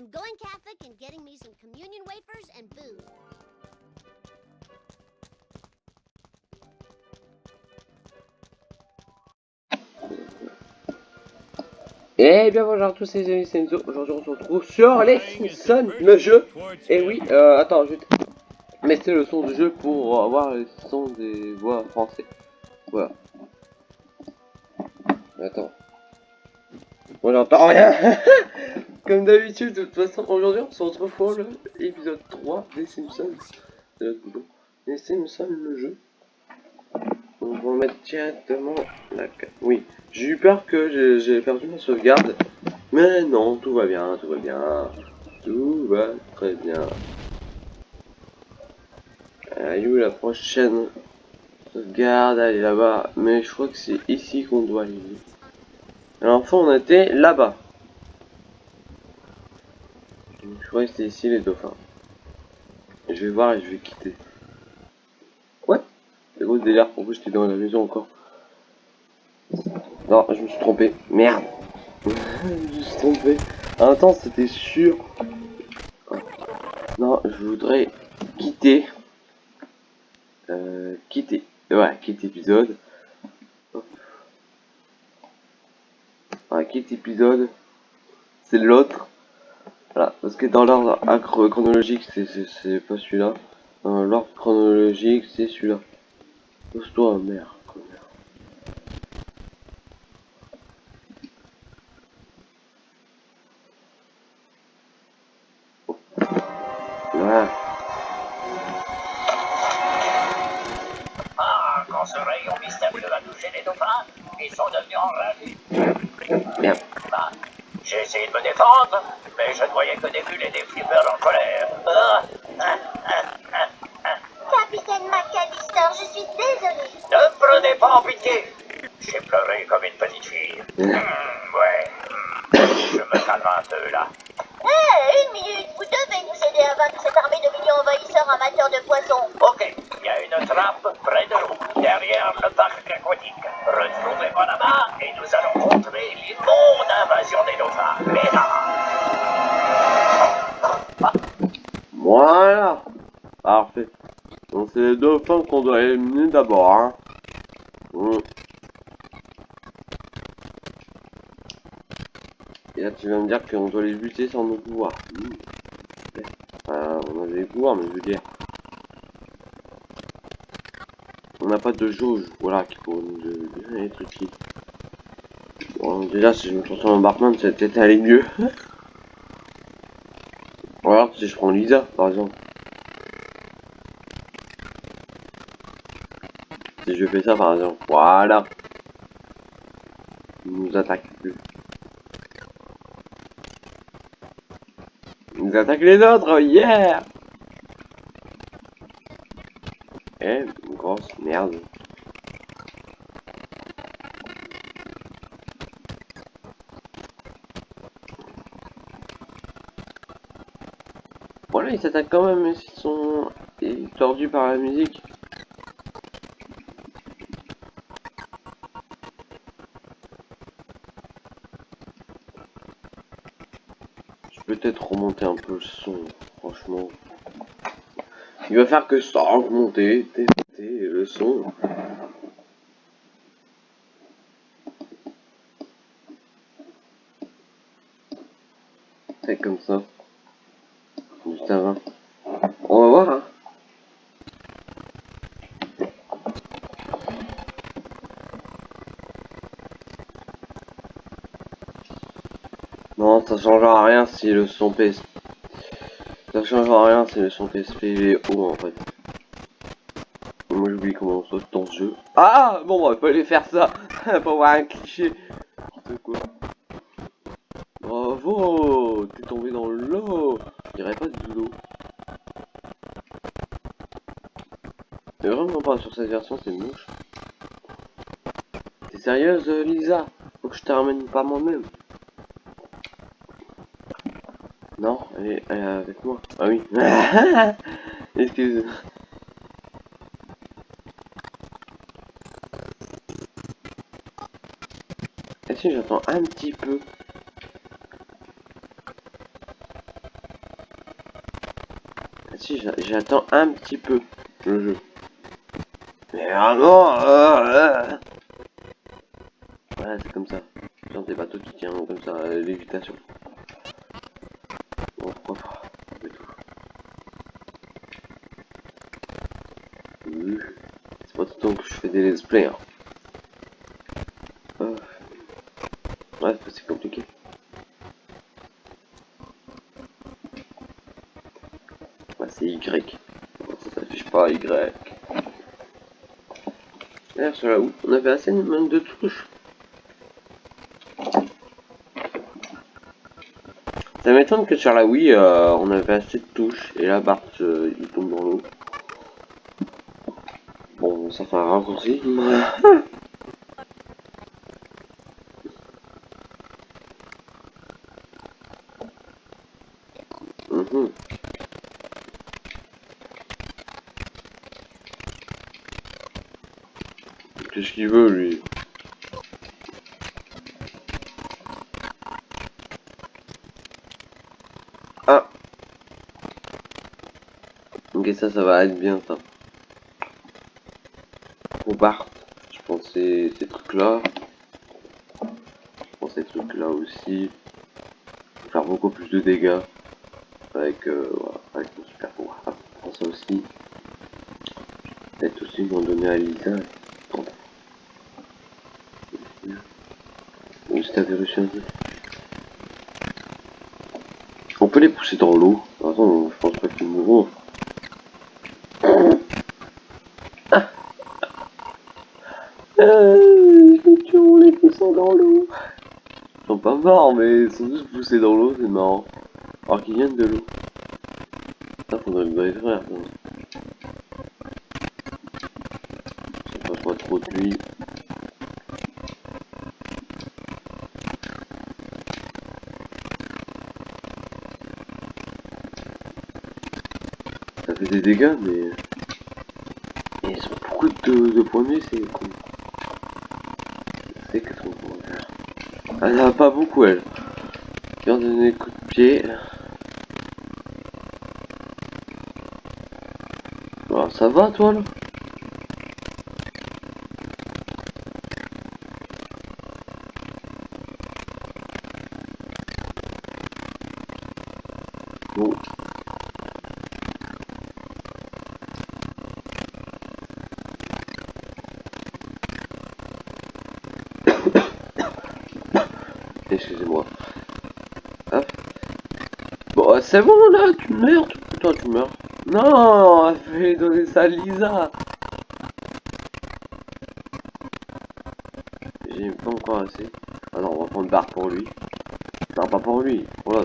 I'm going Catholic and getting me some communion wafers and booze. Eh bien bonjour à tous les amis, c'est Enzo. Aujourd'hui on se retrouve sur les Simpsons, le jeu. Et oui, euh, attends, je vais mettre le son du jeu pour avoir le son des voix français. Voilà. Attends. Moi j'entends rien. Comme d'habitude, de toute façon, aujourd'hui on se retrouve pour l'épisode 3 des Simpsons. Les Simpsons, le jeu. On va mettre directement la. Oui, j'ai eu peur que j'ai perdu ma sauvegarde. Mais non, tout va bien, tout va bien. Tout va très bien. Allez, où la prochaine sauvegarde? Elle est là-bas. Mais je crois que c'est ici qu'on doit aller. Alors, enfin, on était là-bas. Je crois que c'était ici les dauphins. Je vais voir et je vais quitter. C'est gros délire, pourquoi j'étais dans la maison encore Non, je me suis trompé. Merde Je me suis trompé. En temps, c'était sûr. Non, je voudrais quitter. Euh, quitter. Ouais, quitter épisode. Ouais, quitter épisode. C'est l'autre. Voilà, parce que dans l'ordre chronologique, c'est pas celui-là. Dans l'ordre chronologique, c'est celui-là. Pousse-toi, merde. De poissons. Ok, il y a une trappe près de l'eau, derrière le parc aquatique. Retrouvez-moi là-bas et nous allons contrer l'immonde invasion des dauphins. Mais là. Voilà. Parfait. Donc c'est les dauphins qu'on doit éliminer d'abord. Hein. Mmh. Et là tu vas me dire qu'on doit les buter sans nos pouvoirs. Mmh. Enfin, on a des pouvoirs mais je veux dire. On n'a pas de jauge, voilà, qui faut nous être utile. Bon, déjà si je me transforme en Bartman, va peut-être aller mieux. Alors si je prends Lisa par exemple. Si je fais ça par exemple, voilà. Il nous attaque plus. Il nous attaque les autres, yeah Eh, merde. Voilà, ils s'attaquent quand même, ils sont tordus par la musique. peut-être remonter un peu le son, franchement. Il va faire que ça, remonter, son. C'est comme ça. Juste avant. On va voir, hein. Non, ça changera rien si le son PSP. Ça changera rien si le son PSP est haut en fait. On saute dans ce jeu. Ah Bon, bah, il fallait faire ça pour voir un cliché. quoi. Bravo T'es tombé dans l'eau Je dirais pas de l'eau. Mais vraiment pas sur cette version, c'est moche. T'es sérieuse, Lisa? Faut que je te pas moi-même. Non, elle est, avec moi. Ah oui. Excuse. Si j'attends un petit peu. si, j'a- j'attends un petit peu le jeu. Mais vraiment, euh, euh. C'est comme ça. Genre des bateaux qui tiennent comme ça, euh, lévitation. Bon, pourquoi pas. Oui. C'est pas tout le temps que je fais des let's play. Hein. Ah. Ouais, c'est compliqué. Ouais, c'est Y. Ça s'affiche pas Y. D'ailleurs, sur la Wii, on avait assez de touches. Ça m'étonne que sur la Wii, euh, on avait assez de touches. Et là, Bart, euh, il tombe dans l'eau. Bon, ça fait un raccourci. Mhm. Qu'est-ce qu'il veut, lui Ah Ça, ça va être bien, ça. Pour Bart, je pense ces trucs-là. Je pense ces trucs-là aussi. Faire beaucoup plus de dégâts. Avec, euh, avec mon super pouvoir. Ça aussi. Peut-être aussi m'en donner à Lisa. On peut les pousser dans l'eau. Attends, je pense pas qu'ils mourront. Ah. Euh, les tuons les poussant dans l'eau. Ils sont pas morts, mais ils sont juste poussés dans l'eau, c'est marrant. Alors qu'ils viennent de l'eau. Ça, faudrait le vrai frère. non. Ça passe pas trop de lui. Ça fait des dégâts, mais... ils ont beaucoup de, points de vie, c'est con. Elle en a pas beaucoup, elle. Viens donner des coups de pied. Alors, ça va, toi, là Bon. Excusez-moi. Hop. Bon, euh, c'est bon là, tu meurs. tu- tu meurs. Non, fais donner ça à Lisa. J'ai pas encore assez. Non, on va prendre barre pour lui. Non, pas pour lui, pour.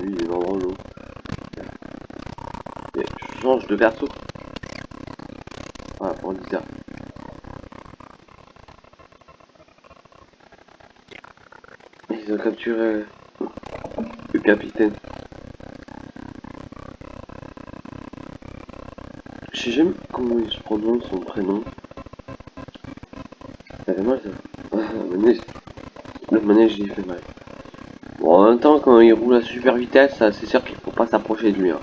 Lui, il est dans l'eau. Je change de perso. Voilà, pour Lisa. Capturé le capitaine. Je sais jamais comment il se prononce son prénom. Ça fait mal ça. Ah, le manège, le il fait mal. Bon, en même temps, quand il roule à super vitesse, c'est sûr qu'il faut pas s'approcher de lui. Hein.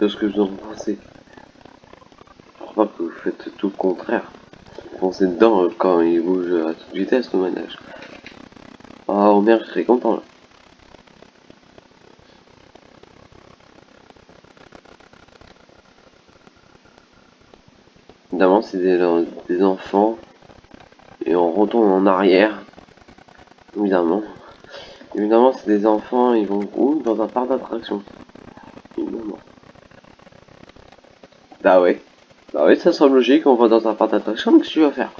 De ce que vous en pensez. Je crois pas que vous faites tout le contraire. Pensez dedans euh, quand il bouge à toute vitesse le manège. Ah, Homer, je serais content là. Évidemment, c'est des, des enfants. Et on retourne en arrière. Évidemment. Évidemment, c'est des enfants, ils vont où? Dans un parc d'attractions. Évidemment. Bah ouais. Bah ça semble logique, on va dans un parc d'attractions, qu'est-ce que tu vas faire?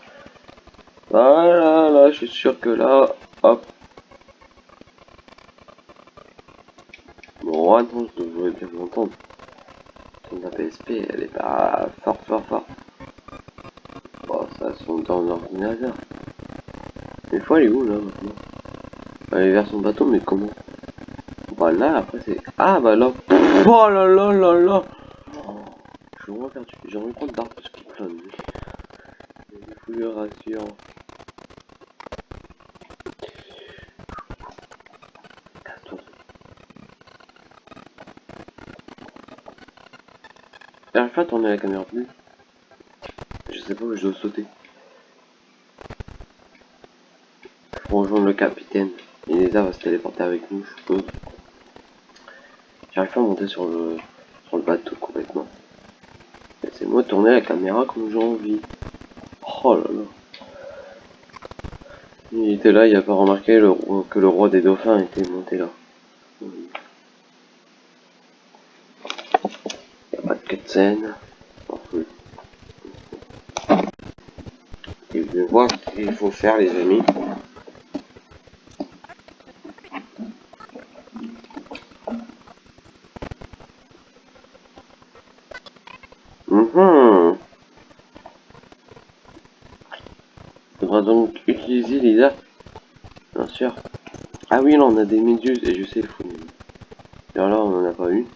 Voilà, là, je suis sûr que là, hop. Bon, non, je devrais bien m'entendre. Son PSP, elle est pas fort, fort, fort. Bon, ça, son dans l'ordinateur. Fois, elle est où, là, maintenant? Est vers son bateau, mais comment? Bah là, après, c'est... Ah, bah là... Oh là là là là que moi, j'ai un compte d'arbres qui plane. Des couleurs rassurantes. J'arrive pas à tourner la caméra plus. Je sais pas où je dois sauter. Pour rejoindre le capitaine. Et va se téléporter avec nous, je suppose. J'arrive pas à monter sur le, sur le bateau complètement. Laissez-moi tourner la caméra comme j'ai envie. Oh là là. Il était là, il a pas remarqué que le roi des dauphins était monté là. Il y a pas de cutscene. Et vais voir ce qu'il faut faire les amis. Mhm. Faudra donc utiliser Lisa. Bien sûr. Ah oui, là on a des méduses et je sais, il faut. Alors là, on en a pas une.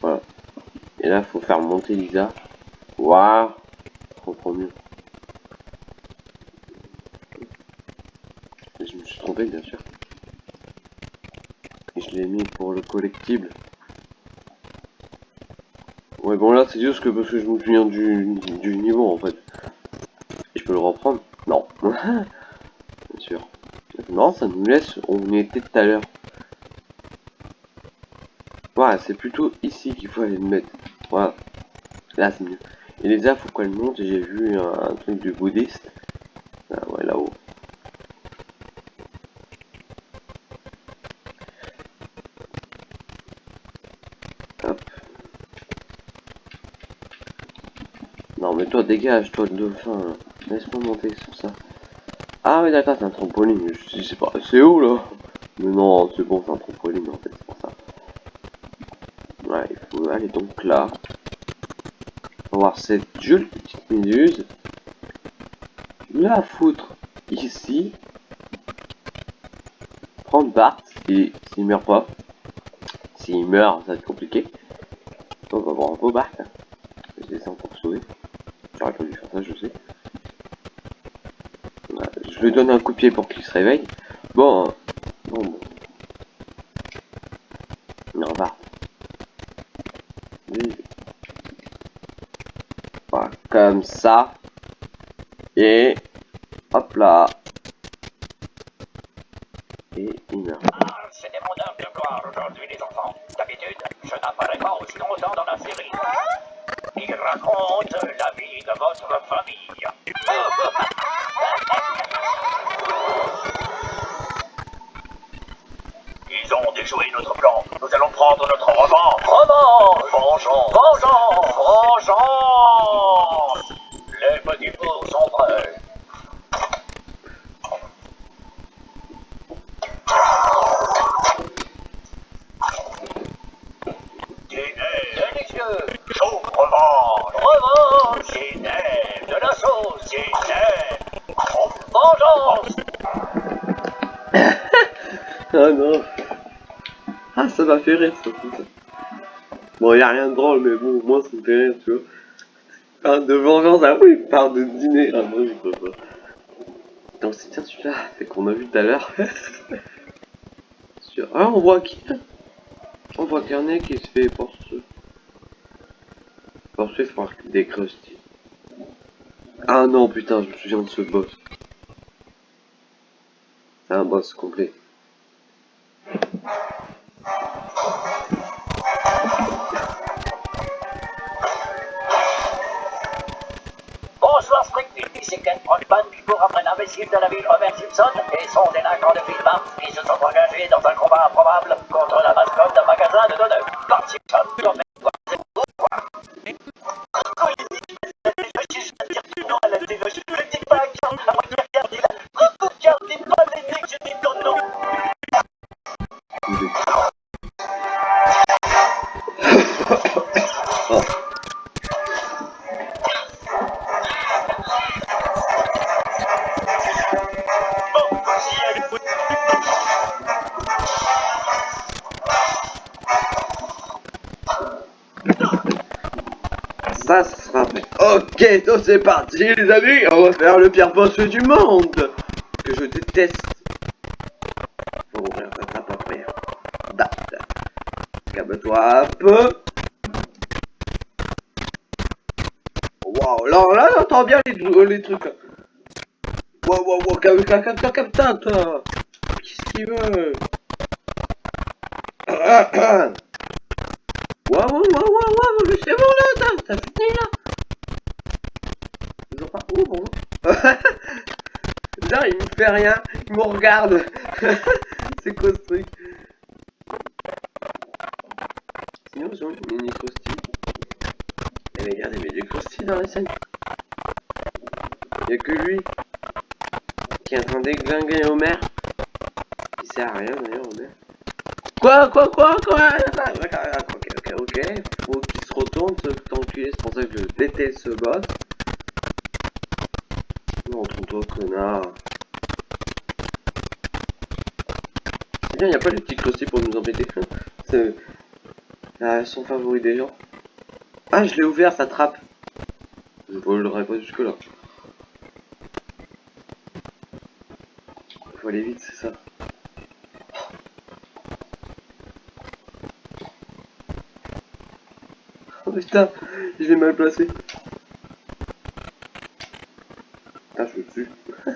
Voilà. Et là, faut faire monter Lisa. Waouh. Trop mieux. Je me suis trompé, bien sûr. Et je l'ai mis pour le collectible. Ouais, bon là, c'est juste que parce que je me souviens du, du niveau, en fait. Et je peux le reprendre? Non. Ça nous laisse où on était tout à l'heure. Voilà, c'est plutôt ici qu'il faut aller le mettre. Voilà. Là, c'est mieux. Et les faut qu'elle monte. J'ai vu un, truc du bouddhiste. Ah, ouais, là-haut. Non, mais toi, dégage, toi, dauphin. Laisse-moi monter sur ça. Ah, oui, d'accord, c'est un trampoline. Je sais pas, c'est où là? Mais non, c'est bon, c'est un trampoline en fait, c'est pour ça. Ouais, il faut aller donc là. On va voir cette jolie petite méduse. La foutre ici. Prendre Bart, s'il meurt pas. S'il meurt, ça va être compliqué. On va voir un peu Bart. Je descends pour sauver. J'aurais pas dû faire ça, je sais. Je lui donne un coup de pied pour qu'il se réveille. Bon, hein. bon, bon. Non. Oui. Voilà, comme ça. Et hop là. Rire, ça, putain. Bon, y a rien de drôle, mais bon, moi, ça me fait rire, tu vois. Parle de vengeance, ah oui, parle de dîner, ah non, je peux pas. Donc, c'est tiens, celui-là, c'est qu'on a vu tout à l'heure. Ah, on voit qui On voit Carnet qui se fait poursuivre. Poursuivre par des crusty. Ah non, putain, je me souviens de ce boss. C'est un boss complet. Ok, donc c'est parti les amis, on va faire le pire boss du monde Que je déteste. Faut ouvrir ça trappe après. Date. Calme-toi un peu. Waouh, là, là, j'entends bien les, les trucs. Waouh, waouh, waouh, calme-toi, calme-toi, calme-toi. Qu'est-ce qu'il veut Waouh, waouh, waouh, waouh, c'est bon là, t'as fini là Oh, bonjour. Là, il me fait rien, il me regarde. c'est quoi ce truc? Sinon, ont une mini croustille. Et regarde, il avait des dans la scène. Il y a que lui qui est en train d'églinguer Homer. Qui sert à rien d'ailleurs, Homer. Quoi, quoi, quoi, quoi? Ok, ok, ok. Faut qu'il se retourne, ce enculé. C'est pour ça que je déteste ce boss. Toi connard. C'est bien, y a pas les petits croustilles pour nous embêter. C'est ah, son favori des gens. Ah, je l'ai ouvert, ça trappe. Je volerai pas jusque là. Faut aller vite, c'est ça. Oh putain, je l'ai mal placé. Putain, je suis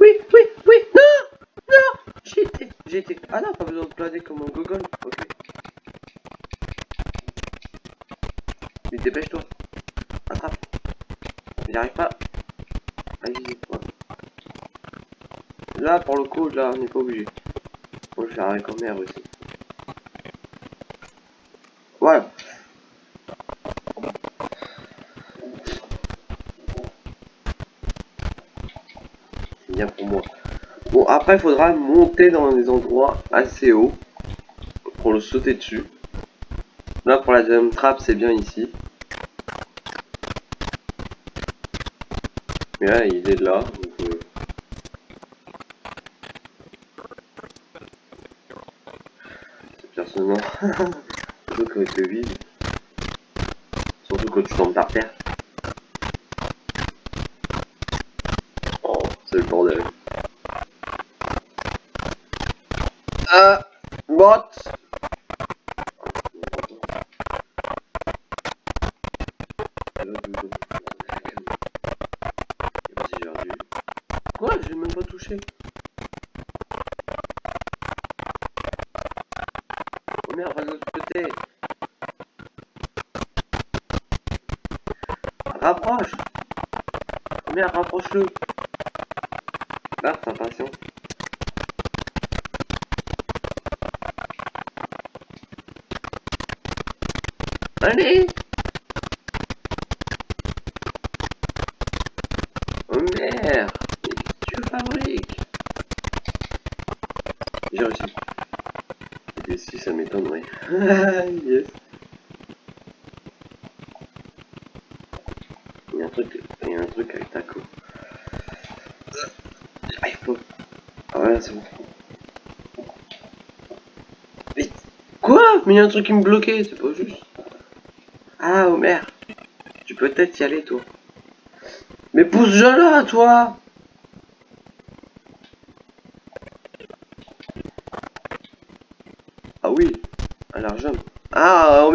oui, oui, oui, non Non J'ai été, j'ai été. Ah non, pas besoin de planer comme un gogol. Ok. Mais dépêche-toi. Attrape. J'y arrive pas. Voilà. Là, pour le coup, là, on n'est pas obligé. Je vais arrêter comme merde aussi. Voilà. C'est bien pour moi. Bon, après, il faudra monter dans des endroits assez hauts pour le sauter dessus. Là, pour la deuxième trappe, c'est bien ici. Mais là, il est là. Donc, euh, personnellement. Il fait vide. Surtout quand tu tombes par terre. Oh, c'est le bordel. Ah, what Quoi Je l'ai même pas touché. Oh va de l'autre côté. Rapproche. Oh merde, rapproche-le. Garde ta patience. Allez Oh merde Mais qu'est-ce que tu fabriques J'ai réussi. Et Il y a un truc, y a un truc avec Taco. J'arrive pas. Ah ouais, c'est bon. Quoi? Mais il y a un truc qui me bloquait, c'est pas juste. Ah, Homer. Tu peux peut-être y aller, toi. Mais pousse-je là, toi Ah oui, à l'argent. Ah,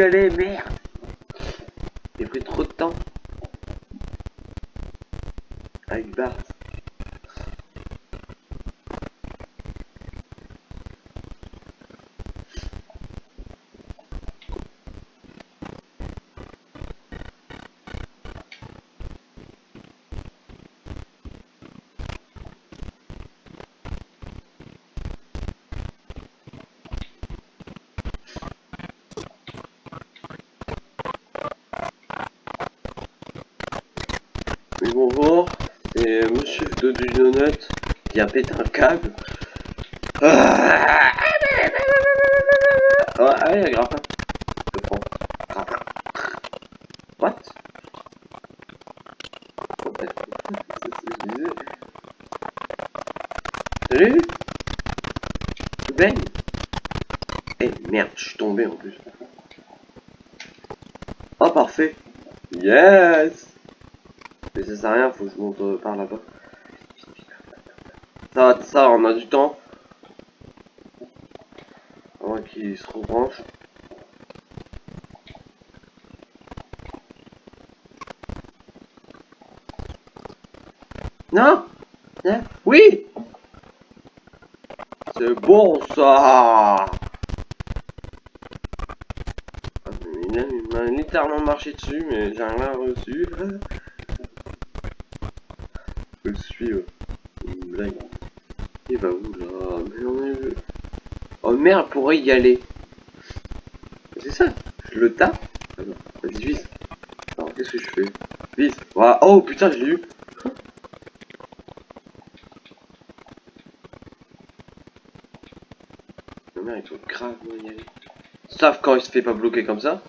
Aller, merde Yes Mais ça sert à rien, faut que je monte euh, par là-bas. Ça, ça, on a du temps. Avant qu'il se rebranche. Non hein Oui C'est bon ça littéralement marché dessus, mais j'ai rien reçu. Je le suivre. Une blague. Il va où là Mais on est... Oh merde, pourrait y aller. C'est ça. Je le tape. Ah non, vas-y, vise. Alors, qu'est-ce que je fais? Vise. Oh putain, je l'ai eu. Ma mère, il faut grave y aller. Sauf quand il se fait pas bloquer comme ça.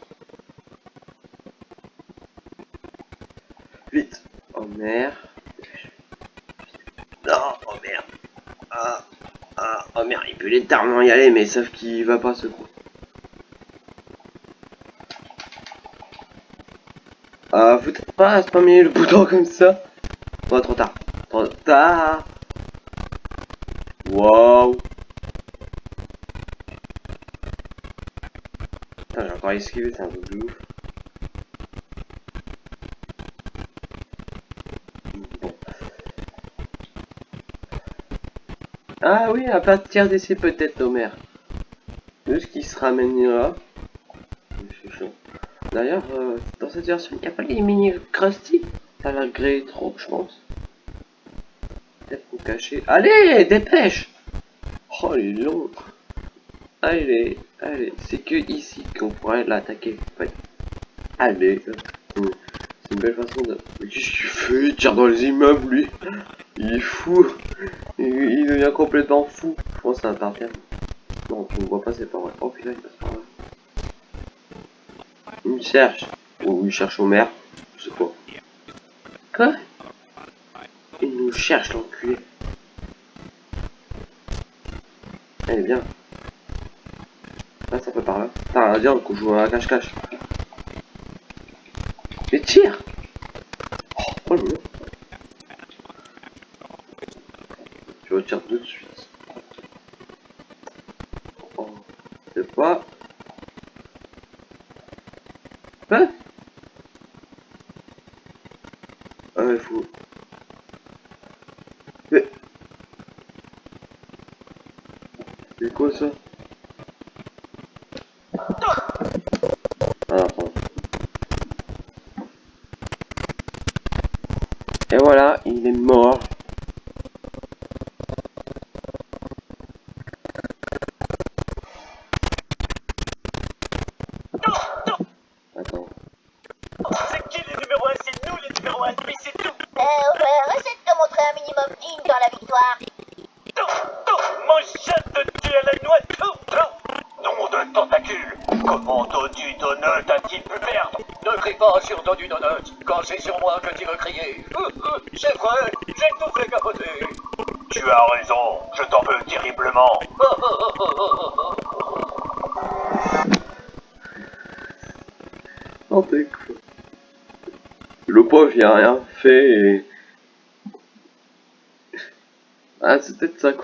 Vite. Oh merde. Non, oh merde. Ah, ah, oh merde, il peut littéralement y aller, mais sauf qu'il va pas ce coup. Ah, vous t'êtes pas spammer le bouton comme ça Oh, trop tard. Trop tard. Putain, j'ai encore esquivé, c'est un truc de ouf. Bon. Ah oui, à partir d'essai peut-être, Homer. De ce qui se ramènera? D'ailleurs, euh, dans cette version, il n'y a pas les mini Krusty? Ça a l'air gré trop, je pense. Peut-être pour cacher. Allez, dépêche Oh, il est long. Allez, allez, c'est que ici qu'on pourrait l'attaquer. Allez, c'est une belle façon de. Qu'est-ce qu'il fait? Il tire dans les immeubles, lui. Il est fou. Il, devient complètement fou. Je pense que ça va partir. Non, tu ne vois pas, c'est pas vrai. Oh putain, il passe par là. Il me cherche. Ou il cherche au maire. Je sais pas. Quoi? Il nous cherche, l'enculé. Elle est bien. Là, ça peut par là. Putain, viens qu'on joue à cache-cache. Mais tire Oh, oh le mur. Tout de suite. Oh, c'est pas... Hein Ah, il faut... Mais... C'est quoi ça Ah. Et voilà, il est mort.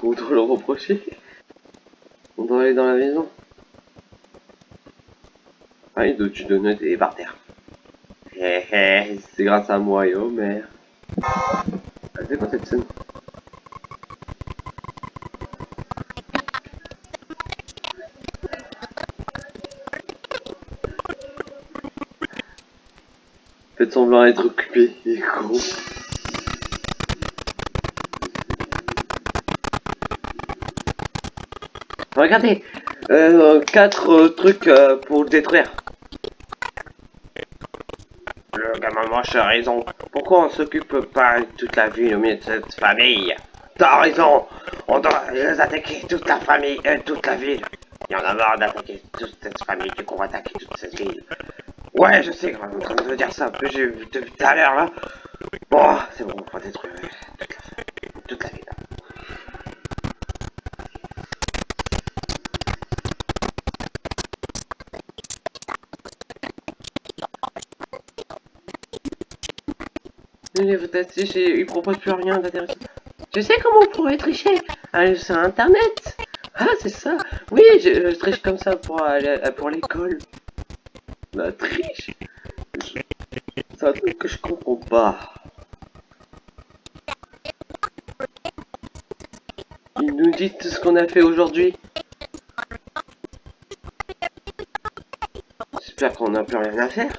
Qu'on doit le reprocher. On doit aller dans la maison. Ah, il doit tu donner et par terre. Hé hé, c'est grâce à moi et Homer. Ah, c'est quoi cette scène? Faites semblant d'être occupé, il est. Regardez, euh, quatre euh, trucs euh, pour détruire. Le gamin moche a raison. Pourquoi on s'occupe pas de toute la ville au milieu de cette famille? T'as raison. On doit les attaquer toute la famille, euh, toute la ville. Il y en a marre d'attaquer toute cette famille, du coup on va attaquer toute cette ville. Ouais, je sais, on est dire ça, un j'ai vu tout à l'heure là. Bon, c'est bon, on va détruire Mais peut-être si j'ai- il propose plus rien d'intéressant. Je sais comment on pourrait tricher? Aller sur internet. Ah, c'est ça. Oui, je, triche comme ça pour pour l'école. La triche. C'est un truc que je comprends pas. nous dites ce qu'on a fait aujourd'hui J'espère qu'on n'a plus rien à faire.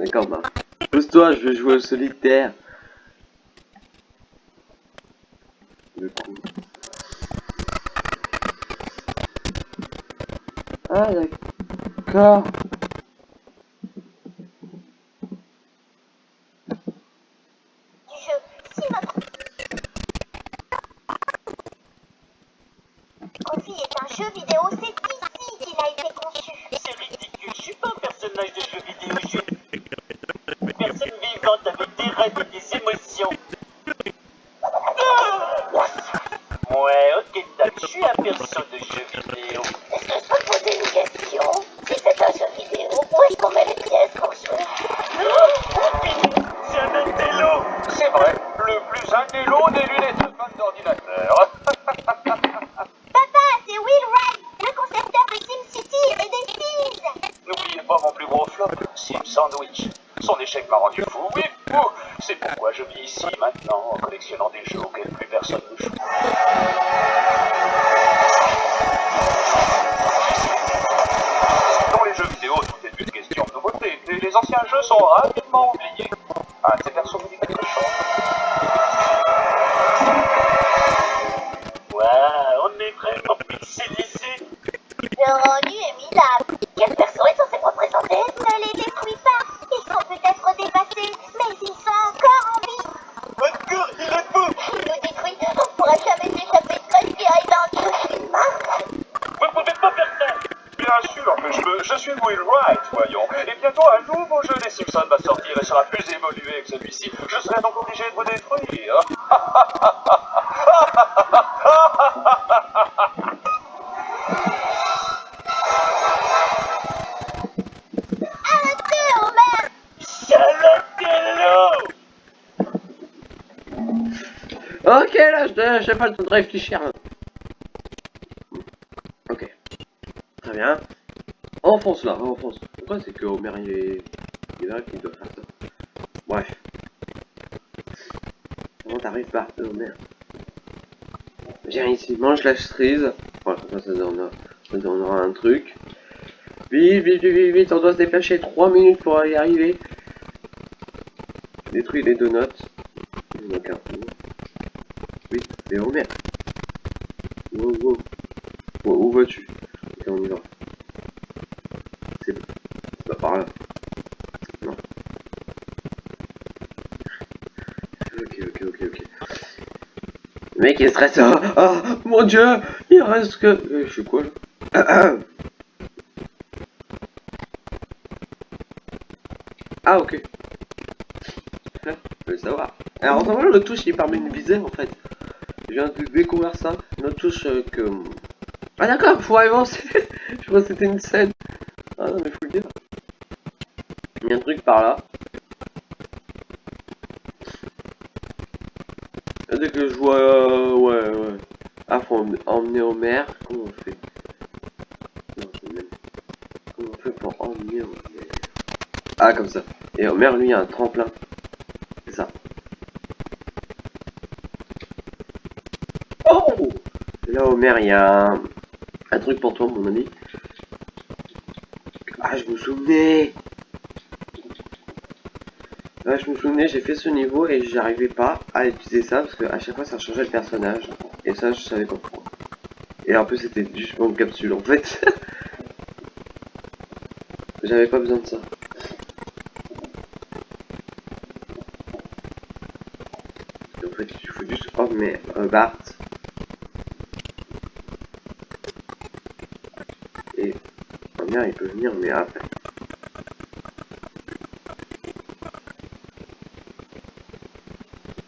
D'accord, bah. Pose-toi, je vais jouer au solitaire. Le coup. Ah, d'accord. Réfléchir. Ok. Très bien. Enfonce là, enfonce. Pourquoi c'est que Homer il est. Il est là qu'il doit faire ça? Bref. Comment t'arrives pas, Homer? Viens ici, mange la cerise. Comme ça, ça donnera, un truc. Vite, vite, vite, vite, on doit se dépêcher 3 minutes pour y arriver. Détruis les donuts. Il manque un. Oui, mais Homer. Wow, wow. Vas-tu Ok, on y va. C'est pas par là. Non. Ok, ok, ok, ok. Le mec il est stressé. Ah, ah, mon dieu Il reste que... Euh, je suis quoi Ah, ok. Je veux savoir. Alors, en le touche il permet de viser en fait. Je viens de découvrir ça. Une touche euh, que. Ah, d'accord, faut avancer. je crois que c'était une scène. Ah non, mais faut le dire. Il y a un truc par là. Et Dès que je vois. euh, ouais, ouais. Ah, faut emmener- Homer. Comment on fait? Non, Comment on fait pour emmener Homer Ah, comme ça. Et Homer, lui, a un tremplin. C'est ça. Oh Là, Homer, il y a un... un truc pour toi, mon ami. Ah, je me souvenais Ouais, je me souvenais, j'ai fait ce niveau et j'arrivais pas à utiliser ça parce que à chaque fois ça changeait le personnage. Et ça, je savais pas pourquoi. Et en plus, c'était juste une capsule en fait. J'avais pas besoin de ça. En fait, il faut juste oh mais euh, Bart. Et oh, bien, il peut venir, mais après.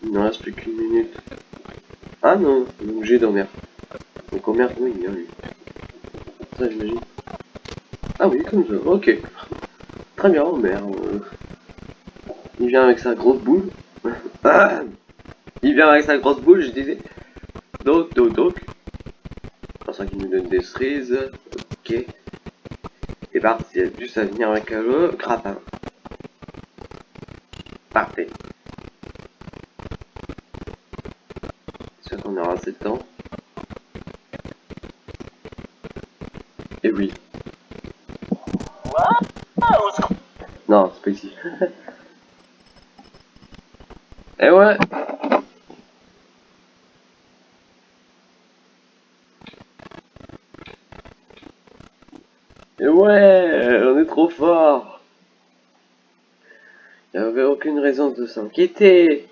Il ne reste plus qu'une minute. Ah non, on est obligé d'Homer. Donc Homer, oui, il. Ça, j'imagine. Ah oui, comme ça, ok. Très bien, Homer. euh, Il vient avec sa grosse boule. Ah il vient avec sa grosse boule, je disais. Donc, donc, donc. Pour ça qu'il nous donne des cerises. Ok a dû ça venir avec le grappin. Parfait. J'espère qu'on aura assez de temps? Et oui. Non, c'est pas ici. Et eh ouais de s'inquiéter.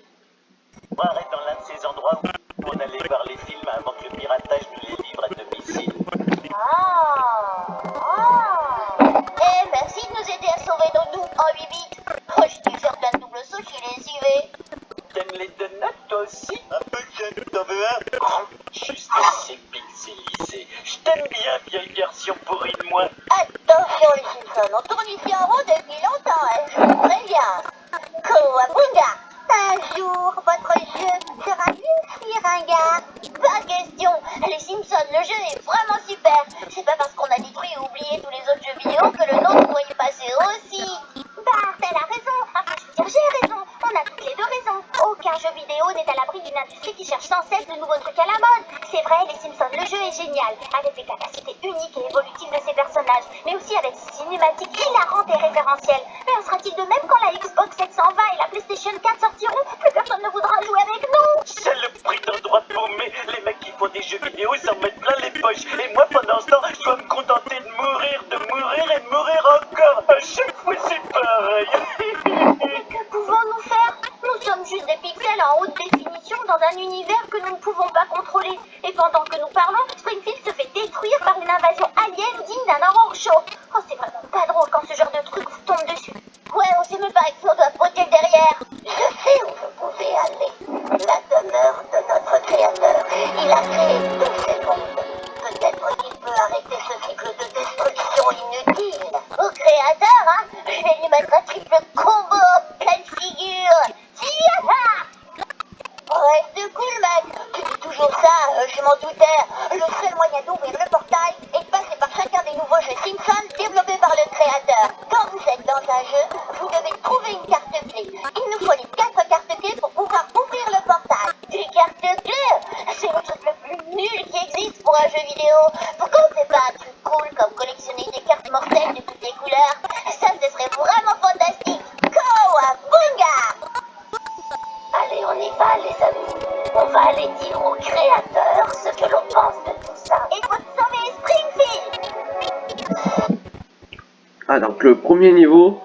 niveau.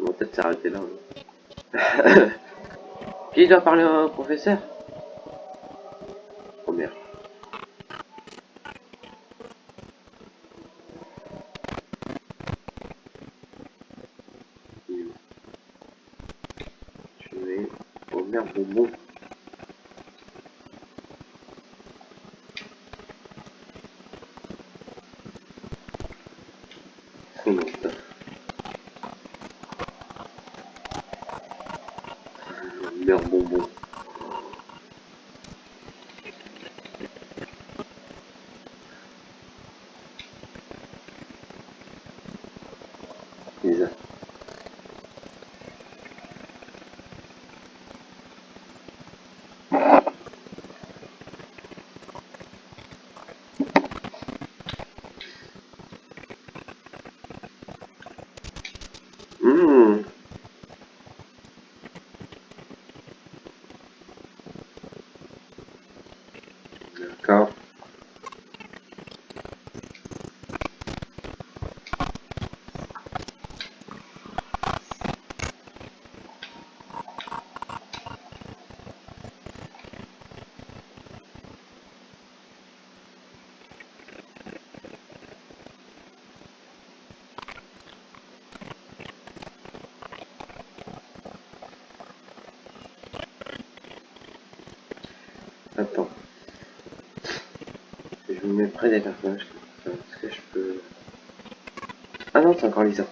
On va peut-être s'arrêter là. Hein. Qui doit parler au professeur? Après des personnages, est-ce que je peux... Ah non, c'est encore Lisa.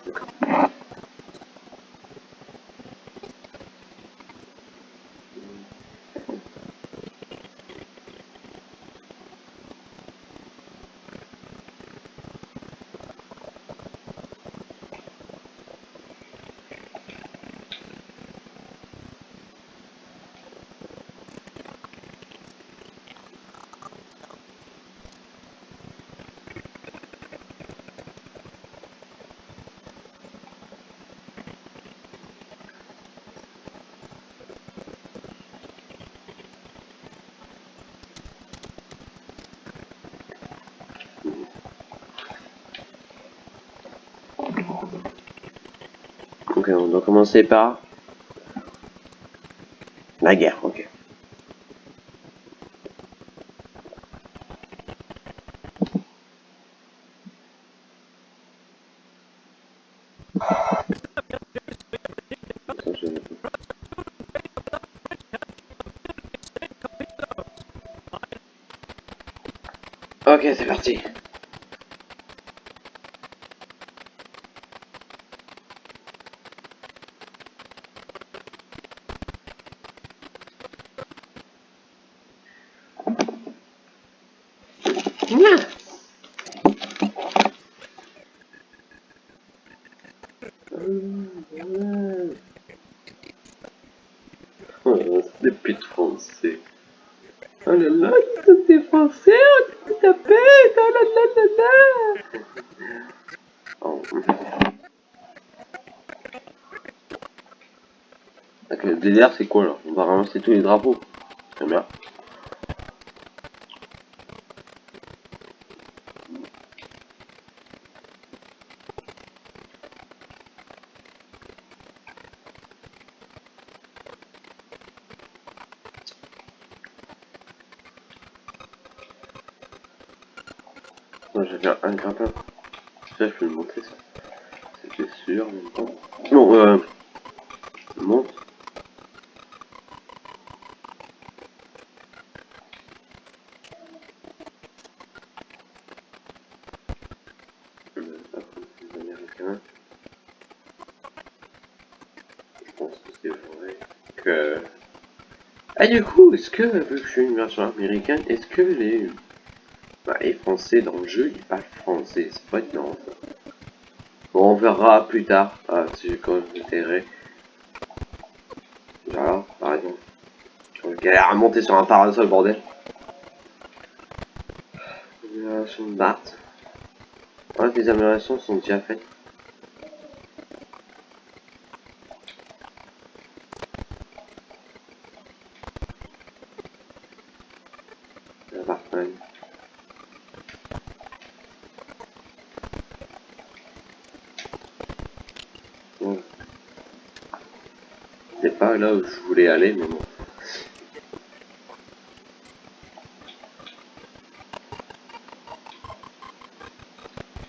Ok, on doit commencer par la guerre, ok. Ok, c'est parti. Mouah. Oh, des putes français. Oh là là, ils sont des français, on te tapette, oh là là là là. Oh. Ok, le délire c'est quoi là On va ramasser tous les drapeaux. Très bien. Moi j'avais un grappin. Je peux le montrer ça. C'était sûr. Non, euh. je monte. Euh, après, les Américains. Je pense que c'est vrai que. Ah du coup, est-ce que, vu que je suis une version américaine, est-ce que les bah, Français dans le jeu, ils parlent français, c'est pas ça. Bon, on verra plus tard, ah, si j'ai quand même intérêt. Voilà, par exemple. Je galère à monter sur un parasol, bordel. Amélioration de Bart. Ouais, les améliorations sont déjà faites. La Bartman. Bon. Là où je voulais aller, mais bon.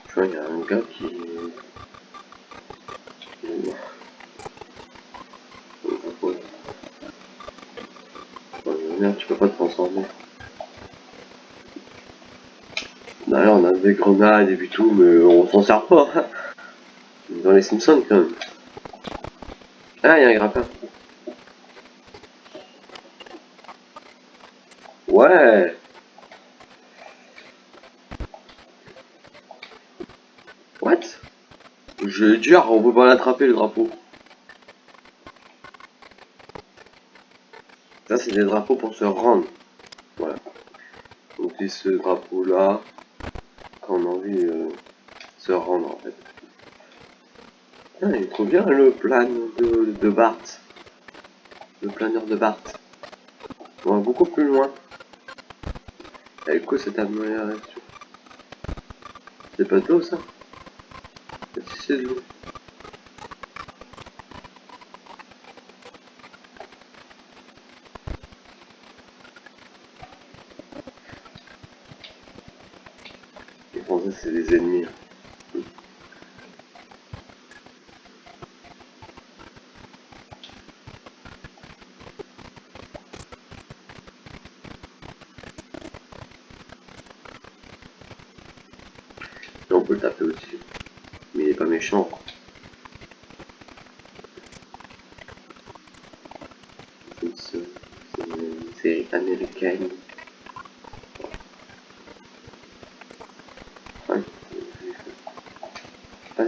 Tu vois, il y a un gars qui... Merde, tu peux pas te transformer. D'ailleurs, on a des grenades et puis tout, mais on s'en sert pas. Dans les Simpsons, quand même. Ah, il y a un grappin. Ouais. What On peut pas l'attraper le drapeau. Ça, c'est des drapeaux pour se rendre. Voilà. Donc, c'est ce drapeau-là qu'on a envie de se rendre, en fait. Ah, il est trop bien le plan de, de Bart. Le planeur de Bart. On va beaucoup plus loin. Avec quoi cette amélioration C'est pas de l'eau ça c'est de l'eau. Les Français c'est des ennemis. hein. Et on peut le taper aussi. Mais il est pas méchant. C'est une- c'est une série américaine. Ouais.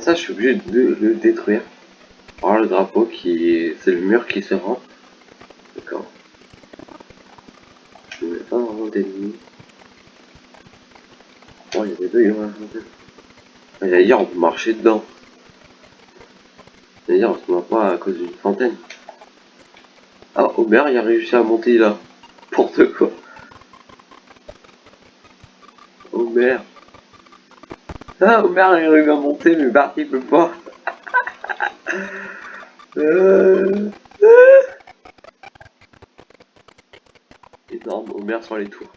Ça, je suis obligé de le détruire. Alors le drapeau qui est... C'est le mur qui se rend. D'accord. Je ne pas vraiment d'ennemis. Oh, il y a des bugs. hein. Ah, J'allais dire, on peut marcher dedans. Dire, on se voit pas à cause d'une fontaine. Ah, Homer, il a réussi à monter là. N'importe quoi? Homer. Ah, arrive à monter, mais Bart, il peut pas. Euh... Énorme, Homer sur les tours.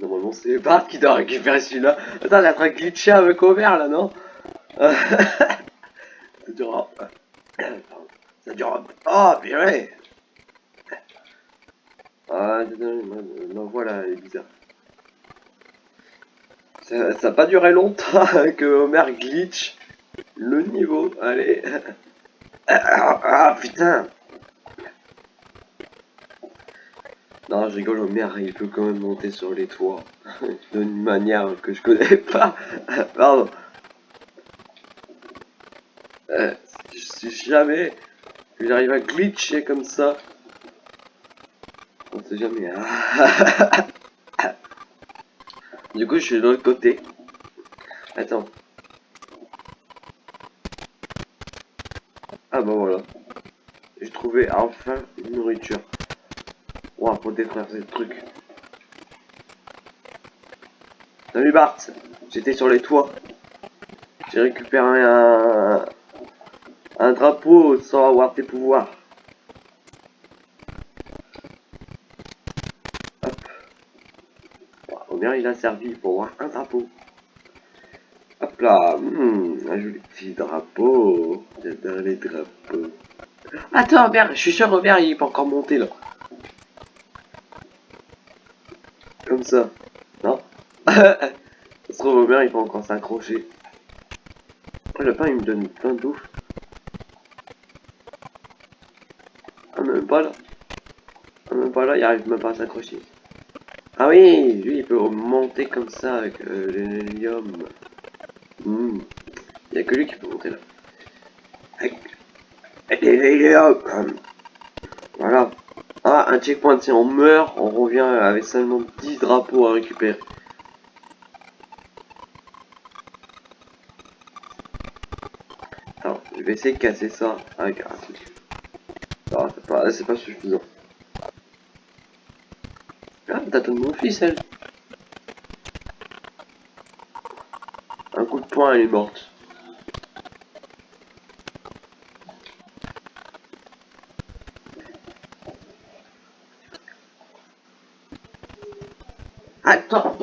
Normalement, c'est Bart qui doit récupérer celui-là. Attends, j'ai en train avec Homer là, non Ça durera. Ça durera. Oh, purée Ah, désolé, ma, ma voix là, elle est bizarre. Ça n'a pas duré longtemps que Homer glitch le niveau. Allez. Ah, ah, putain Non, je rigole, Homer, il peut quand même monter sur les toits. D'une manière que je connais pas. Pardon. Euh, si jamais j'arrive à glitcher comme ça, on sait jamais. hein. Du coup, je suis de l'autre côté. Attends. Ah bah voilà. J'ai trouvé enfin une nourriture. Ouah, pour détruire ce truc. Salut Bart, j'étais sur les toits. J'ai récupéré un, un drapeau sans avoir tes pouvoirs. Hop. Il a servi pour un drapeau. Hop là, hmm, un joli petit drapeau. J'adore les drapeaux. Attends, Robert, je suis sûr Robert il peut encore monter là. Comme ça. Non? Ça se trouve Robert il peut encore s'accrocher. Oh, le pain il me donne plein de bouffe. Ah même pas là. Ah même pas là, il arrive même pas à s'accrocher. Ah oui, lui il peut monter comme ça avec euh, l'hélium. Hmm. Il y a que lui qui peut monter là. Avec l'hélium. Voilà. Ah, un checkpoint, si on meurt, on revient avec seulement 10 drapeaux à récupérer. Alors, je vais essayer de casser ça avec un truc. C'est pas, c'est pas suffisant. Ah, t'as ton mon fils, elle. Un coup de poing, elle est morte. Attends.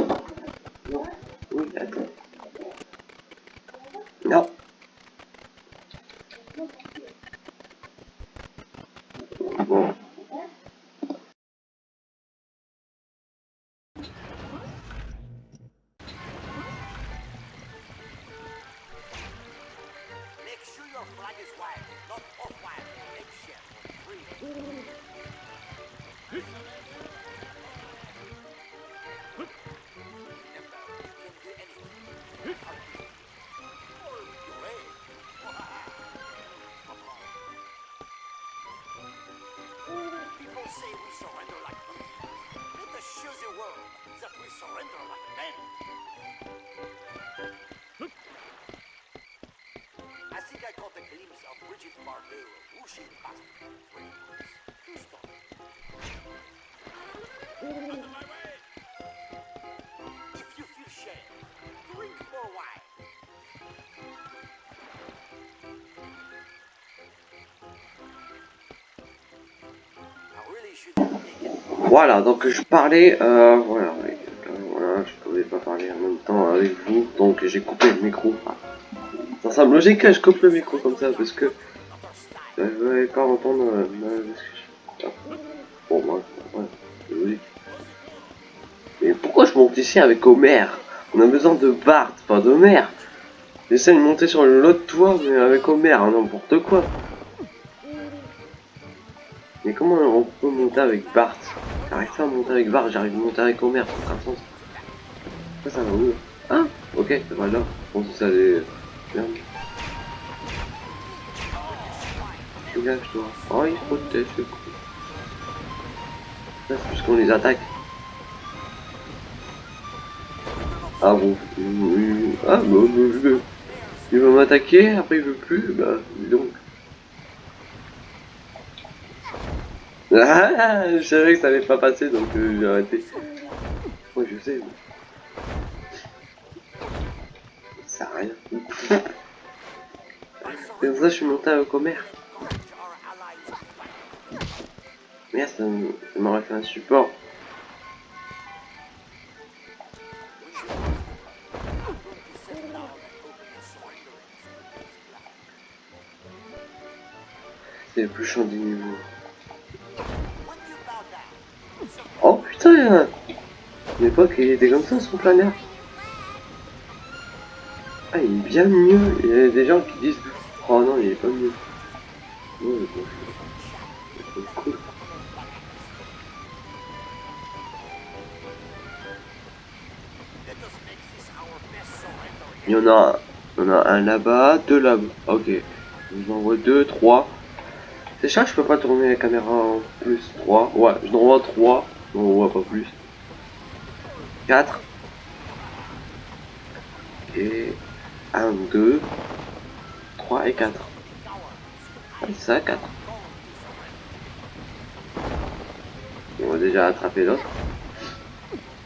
Voilà, donc je parlais, euh, voilà, euh, voilà, je pouvais pas parler en même temps avec vous, donc j'ai coupé le micro. Ça semble logique que je coupe le micro comme ça, parce que euh, vous n'allez pas entendre euh, ma. Bon, moi, ouais, c'est logique. Mais pourquoi je monte ici avec Homer On a besoin de Bart, pas d'Homer. J'essaie de monter sur l'autre toit, mais avec Homer, hein, n'importe quoi. Mais comment on peut monter avec Bart? À monter avec Bart, j'arrive à monter avec Homer, ça n'a aucun sens. Ça, ça va où Ah Ok, ça va là. Je pense ça allait... Dégage-toi. Oh, il se protège, le coup. Ça, c'est parce qu'on les attaque. Ah bon Ah bon. Il va m'attaquer, après il veut plus, bah, dis donc. Ah, je savais que ça allait pas passer donc euh, j'ai arrêté. Ouais, je sais. Ça à rien. C'est pour ça que je suis monté to our Merde, ça m'aurait fait un support. C'est le plus chiant du niveau. L'époque, il était comme ça son planeur. Ah, il est bien mieux. Il y a des gens qui disent Oh non, il est pas mieux. Cool. Il y en a, un là-bas, deux là-bas. Ok. Je vous envoie deux, trois. C'est ça, je peux pas tourner la caméra en plus. Trois. Ouais, je n'envoie trois. On voit pas plus. Quatre. Et 1, 2, 3 et 4. Ah, c'est ça, 4. On va déjà attraper l'autre.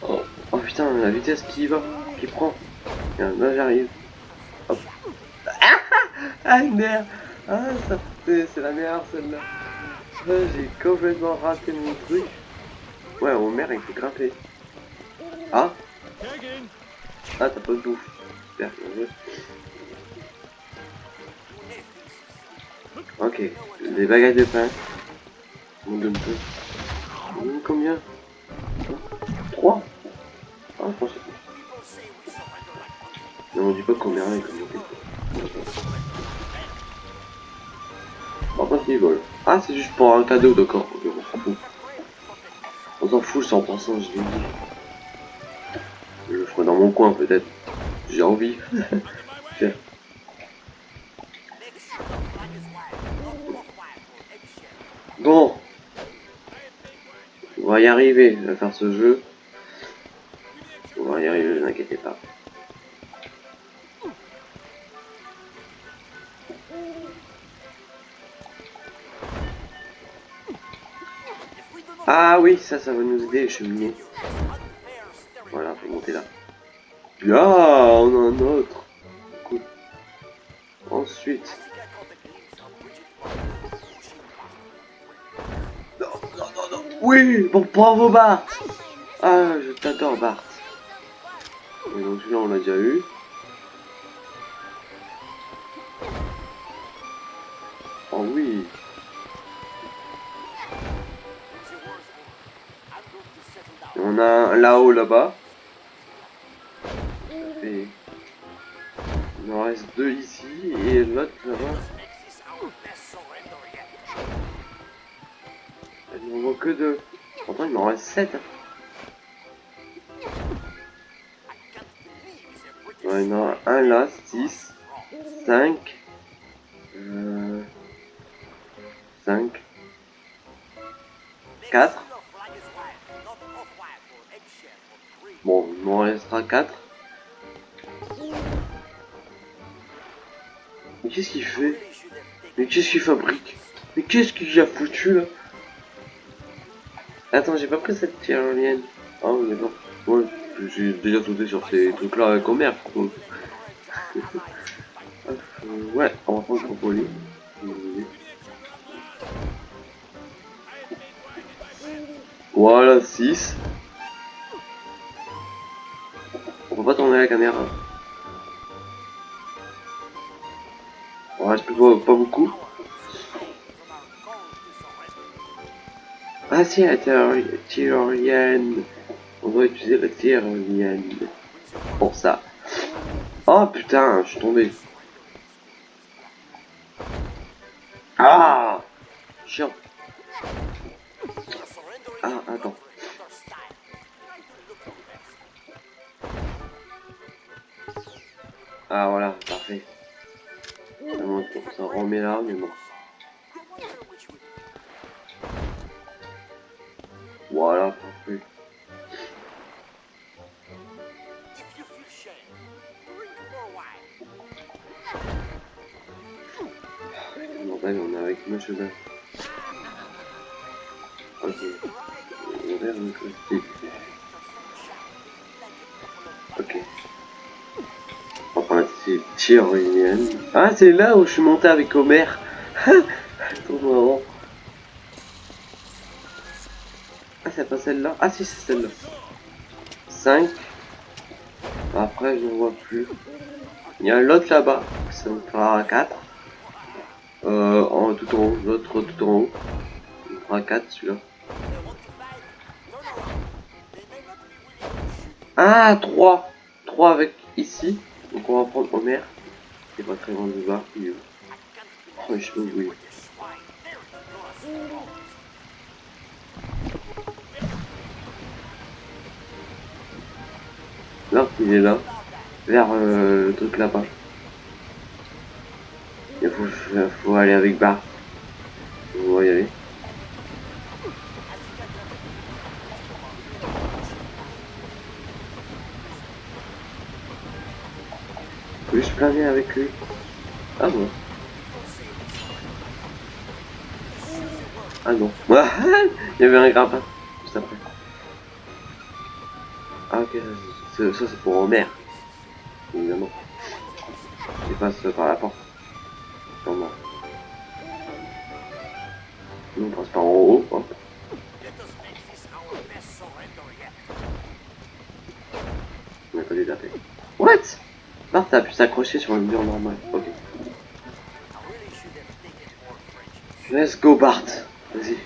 Oh. oh putain, la vitesse qui va, qui prend. Là j'arrive. Hop. Ah merde Ah ça, c'est c'est la meilleure celle-là. Ah, J'ai complètement raté mon truc. Ouais, Homer il fait grimper. Ah Ah t'as pas de bouffe. Super. Ok, les bagages de pain. On donne peu. On donne combien 3 Ah, je pensais Mais on dit pas combien il faut. Par contre, il vole. Ah, c'est juste pour un cadeau, d'accord. On s'en fout, 100%, je l'ai dit. Je le ferai dans mon coin, peut-être. J'ai envie. Bon. On va y arriver à faire ce jeu. On va y arriver, ne vous inquiétez pas. Ah oui, ça, ça va nous aider, les cheminées. Voilà, faut monter là. Ah, on a un autre. Cool. Ensuite. Non, non, non, non. Oui, bon, bravo Bart. Ah, je t'adore Bart. Et donc celui-là, on l'a déjà eu. Et on a un là-haut là-bas. Fait... Il en reste deux ici et l'autre là-bas. Il n'en voit que deux. Pourtant il m'en reste sept. hein. Ouais, il y en a un là, 6, 5, euh, 5, 4. Il m'en restera 4. Mais qu'est-ce qu'il fait? Mais qu'est-ce qu'il fabrique? Mais qu'est-ce qu'il a foutu là? Attends, j'ai pas pris cette tyrolienne. Ah oui, d'accord. Ouais, j'ai déjà sauté sur ces trucs-là avec Homer. Euh, ouais, on va prendre le trampoline. Voilà, 6. La caméra. On reste plus pas, beaucoup. Ah si, la tyroli- tyrolienne. On doit utiliser la tyrolienne. Pour ça. Oh putain, je suis tombé. Ok. Ok. On va prendre. Ah, c'est là où je suis monté avec Homer. Ah, c'est pas celle-là Ah, si, c'est celle-là. 5. Après, je ne vois plus. Il y a l'autre là-bas. Ça me fera 4. Euh, en, tout en haut. L'autre tout en haut. Il me fera 4 celui-là. Ah, 3. 3 avec ici. Donc on va prendre Homer. Il est pas très loin du bas. Il est Oh, je il est. Là, il est là. Vers euh, le truc là-bas. Il faut, aller avec va y aller. Je planer avec lui. Ah bon. Ah non. Il y avait un grappin juste après. Ah ok, ça c'est pour Homer. Évidemment. Il passe par la porte. Sûrement. Nous on passe par en haut. On a pas détapé. What? Bart a pu s'accrocher sur le mur normal. Ok. Let's go Bart. Vas-y.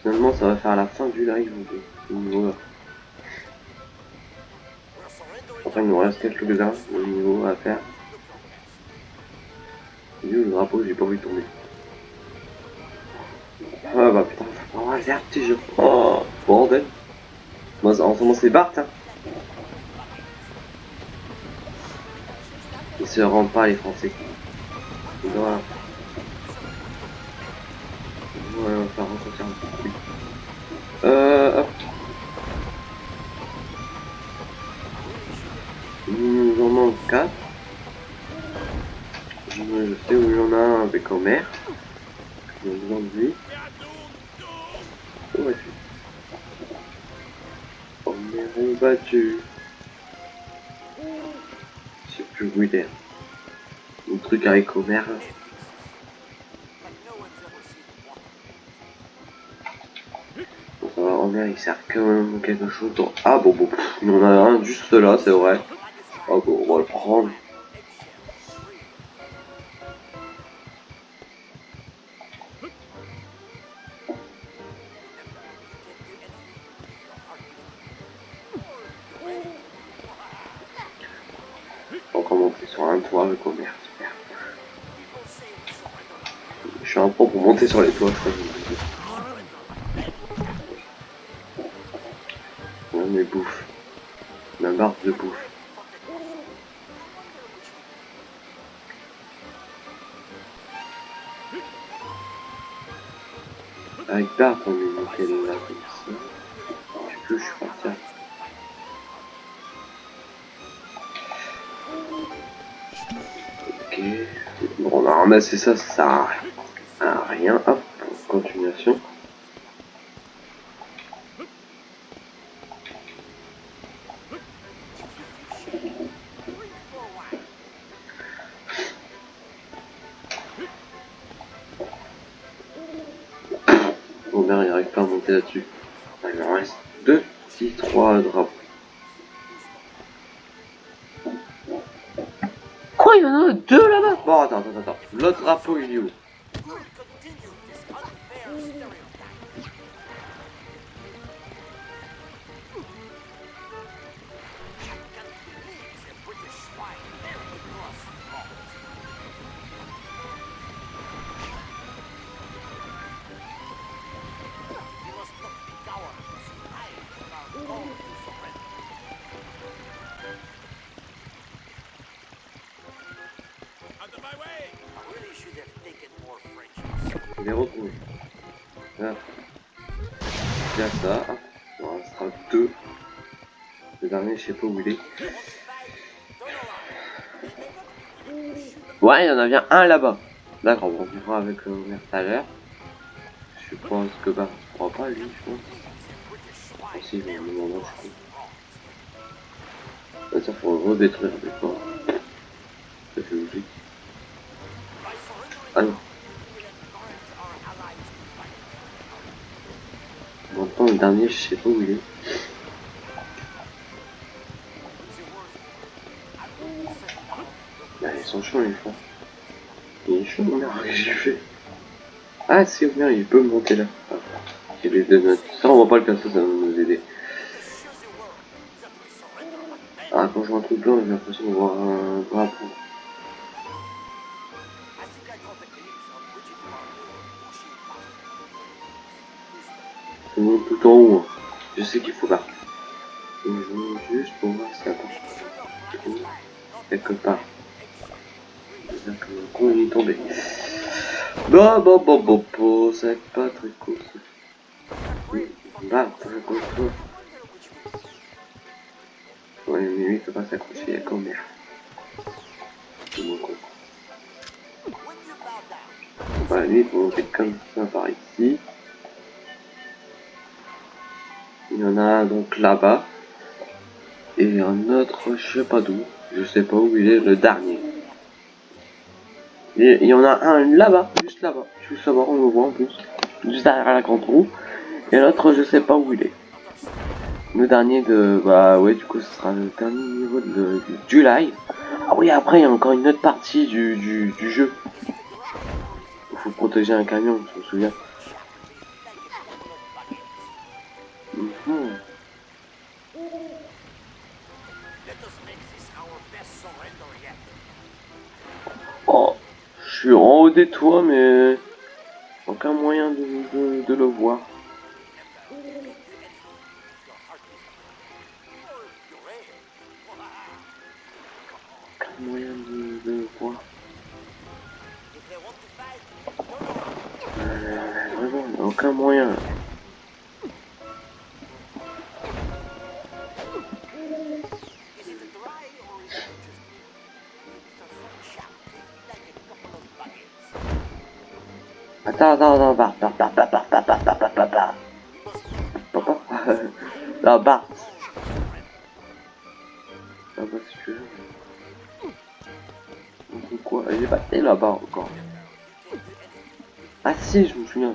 Finalement ça va faire la fin du live ce niveau là. Après il nous reste quelques-uns de niveau à faire. Où le drapeau J'ai pas envie de tomber. Ah bah putain, oh regarde petit jeu. Oh bordel. Moi en ce moment c'est Bart hein. Ils se rendent pas les Français. Voilà. Voilà, on va rencontrer un peu. Euh, hop. Nous en manque 4. Je sais où il y en a un avec Homer. J'ai besoin de lui. Où es-tu Homer est battu. Est. Le truc avec Homer. là. Va, Homer il sert quand même à quelque chose. dans- Ah bon, bon, en a un juste là, c'est vrai. Ah bon, on va le prendre. Monter sur les toits, je. On mes bouffe. Ma barre de bouffe. Avec Bart, on est monté là comme. Je suis parti. Ok. Bon, on a ramassé ça, ça. Rien. Hop, continuation. Robert il arrive pas à monter là-dessus. Ah, Il en reste deux, si trois drapeaux. Quoi, il y en a deux là-bas? Bon, attends, attends, attends. L'autre drapeau, il est où? Sais pas où il est. Ouais, il y en a bien un là-bas. D'accord, bon, on verra avec le Homer tout à l'heure. Je pense que bah, on pourra pas lui, je pense. Ah, si, me demander, je crois. Ah, ça faut redétruire des fois. Ça fait logique. Ah non. On entend le dernier, je sais pas où il est. Les. Il est chaud, merde, qu'est-ce fait Ah si, merde, il peut monter là. Ah, il de notre... Ça, on va pas le casser, ça va nous aider. Ah, quand je vois un truc blanc, j'ai l'impression de voir un drapeau. C'est tout en haut. hein. Je sais qu'il faut. Et je juste pour voir si ça part. Quelque part. Bon, bon, bon, bon, bon, c'est pas très cool. bah, très cool. Ouais, mais lui, il peut pas s'accrocher à merde. C'est lui, il faut monter comme ça par ici. Il y en a un donc là-bas. Et un autre, je sais pas d'où. Je sais pas où il est, le dernier. Il y en a un là-bas, juste là-bas. Je veux savoir, on le voit en plus. Juste derrière la grande roue. Et l'autre, je sais pas où il est. Le dernier de... Bah ouais, du coup, ce sera le dernier niveau de, du, du live. Ah oui, après, il y a encore une autre partie du, du, du jeu. Faut protéger un camion, je me souviens. Suis en haut des toits, mais aucun moyen de le voir. Aucun moyen de, de le voir. Euh, vraiment, aucun moyen. Attends, attends, attends, Bart, Bart, Bart, Bart, Bart, Bart, Bart, Bart, Bart, Bart. Papa Non, Bart. Ah bah si tu veux. Quoi est battu là-bas encore. Ah si, je me souviens.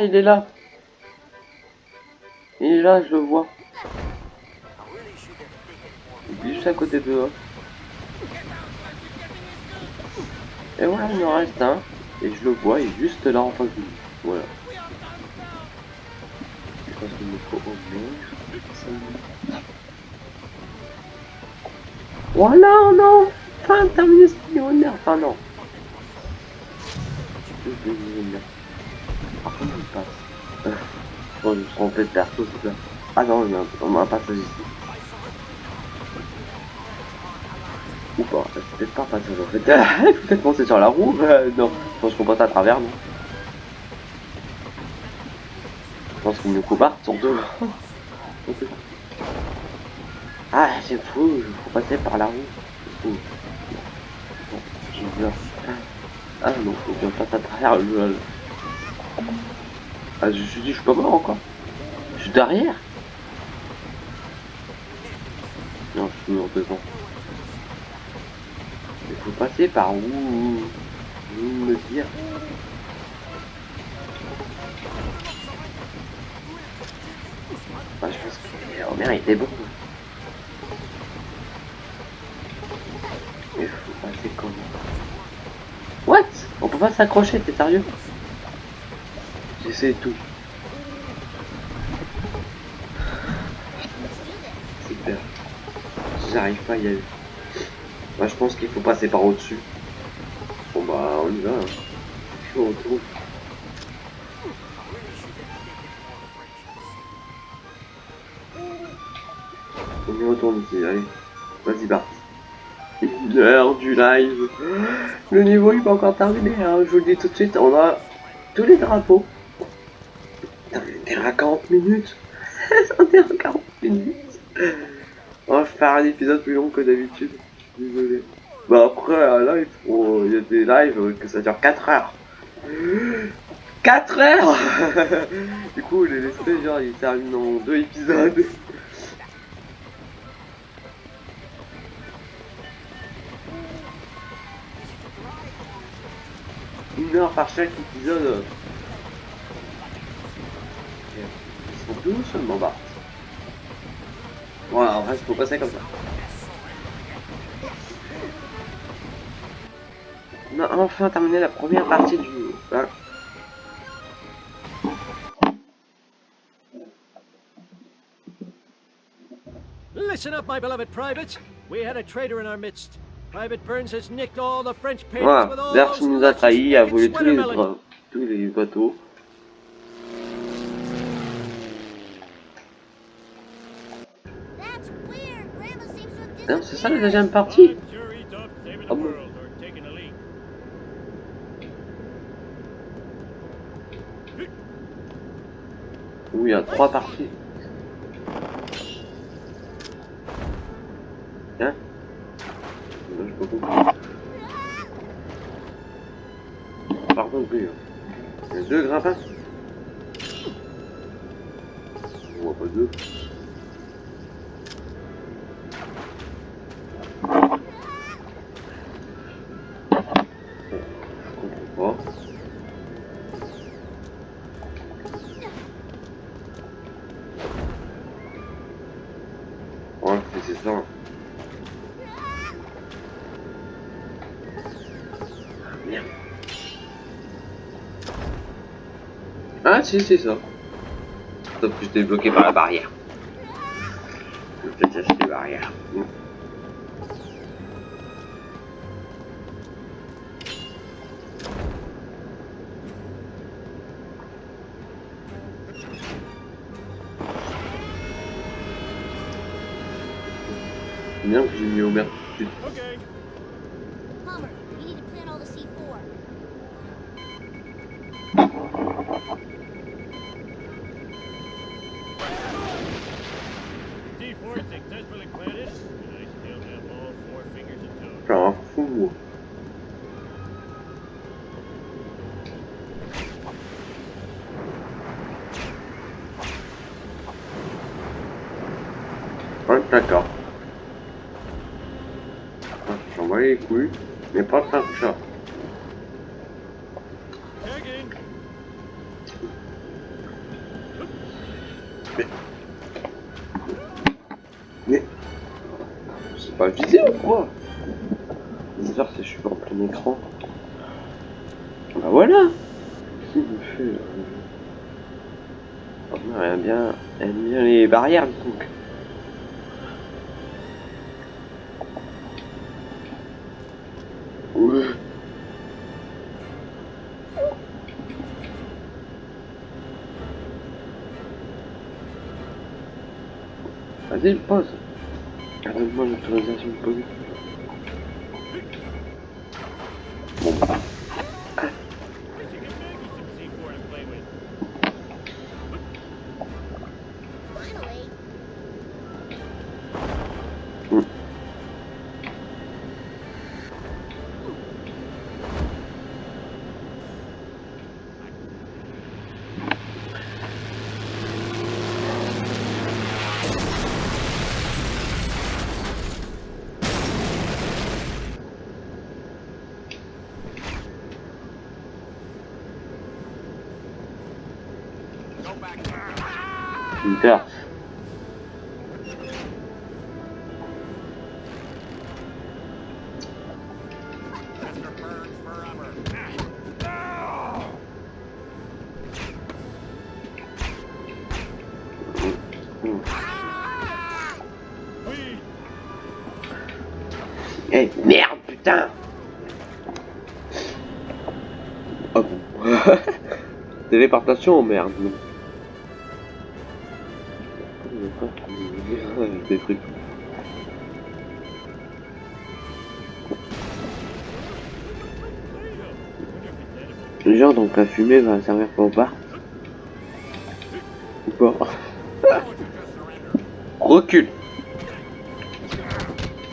Il est là Il est là, je le vois. Il est juste à côté de eux. Et voilà, il me reste un. Et je le vois, il est juste là en face de nous. Voilà. Je pense qu'il me faut au moins ça. Voilà, non Enfin, terminé ce. Enfin, non. Passe. Euh, je me suis trompé de c'est ça. Ah non, il y a un, un passage ici. Ou pas, c'est peut-être pas un passage en fait. peut-être c'est sur la roue. Euh, non, je pense qu'on passe à travers, non Je pense qu'on nous coupe sur deux. Ah, c'est fou, il faut passer par la roue. Fou. Bon, je viens. Ah non, faut bien passer à travers le... Ah, je suis dit, je suis pas mort encore. Je suis derrière. Non, je suis mort devant. Il faut passer par où Où me dire Bah, je pense que Homer était bon. Mais faut passer comment What? On peut pas s'accrocher, t'es sérieux? J'essaie tout. Super. J'arrive pas à y aller. Bah, je pense qu'il faut passer par au-dessus. Bon bah, on y va. hein. Je suis. On y retourne ici, allez. Vas-y, Bart. L'heure du live. Le niveau il pas encore terminé, hein. je vous le dis tout de suite. On a tous les drapeaux. À 40 minutes. on à 40 minutes. On va faire un épisode plus long que d'habitude. Désolé. Bah après, un live, oh, il y a des lives que ça dure 4 heures. 4 heures Du coup, les laissés, genre, ils terminent en deux épisodes. Une heure par chaque épisode. Sont tous seulement bas. Ouais, en vrai, faut passer comme ça. On a enfin terminé la première partie du... Voilà. Listen up, my beloved privates. We had a traitor in our midst. Private Burns has nicked all the French papers Voilà, with all those nous a trahis, a volé tous les, tous les bateaux. Hein, c'est ça la deuxième partie the bon. Oui, il y a trois parties. Hein je peux comprendre. Pardon, plus. hein. Il y a deux grappins? On voit pas deux. Si, c'est ça. Sauf que j'étais bloqué par la barrière. Je vais peut-être acheter barrière. C'est bien que j'ai mis Homer tout de suite. Okay. everything desperately planted. Vas-y, Téléportation, merde. Des trucs. Genre donc la fumée va servir pour bar. pas. Recule.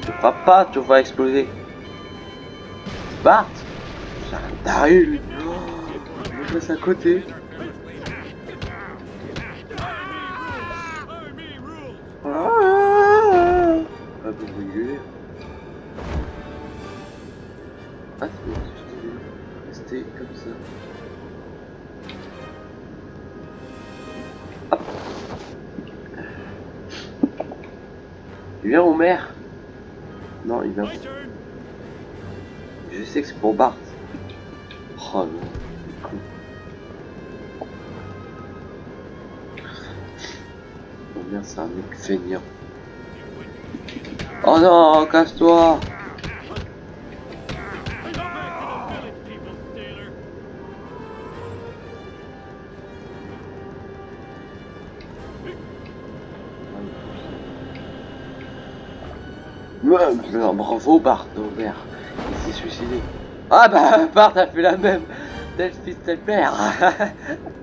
Tu pas, tu vas exploser. Bart C'est un taré lui. Oh, il passe à côté. Oh non, casse-toi mais bravo Bart, non merde, il s'est suicidé. Ah bah Bart a fait la même, tel fils tel père.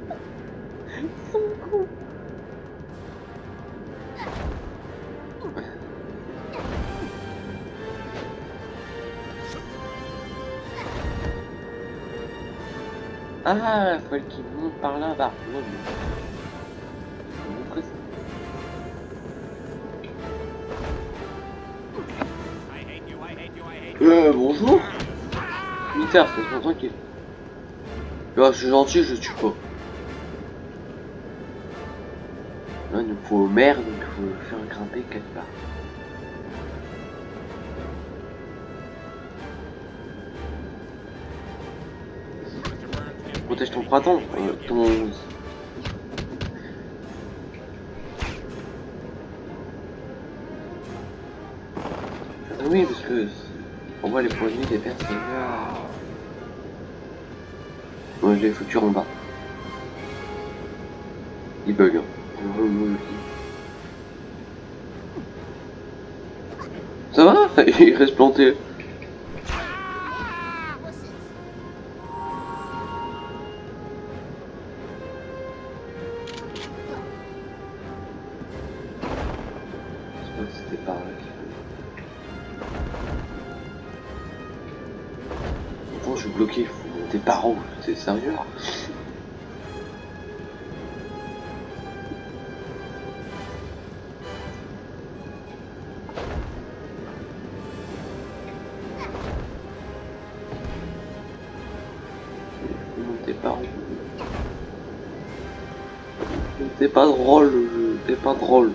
Ah, faut qu'il monte par là, Bart. Ouais, mais- Euh, bonjour Militaire, c'est tranquille. Là, je suis gentil, je tue pas. Là, il nous faut au maire, donc il faut faire grimper quelque part. Foutu en bas. Il bug. Hein. Ça va? Il reste planté. Je suis bloqué? Il faut monter par où C'est sérieux par où C'est pas drôle c'est pas drôle.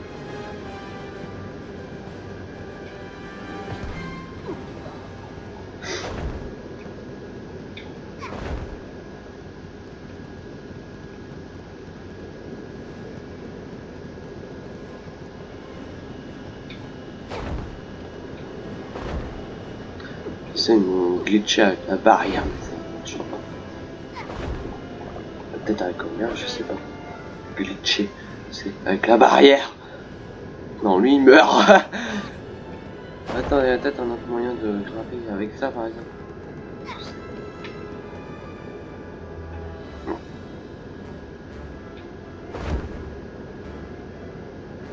Mon glitché avec la barrière, mais ça ne marche pas. Peut-être avec combien, je sais pas. Glitché, c'est avec la barrière. Non, lui il meurt. Attends, il y a peut-être un autre moyen de grimper avec ça par exemple.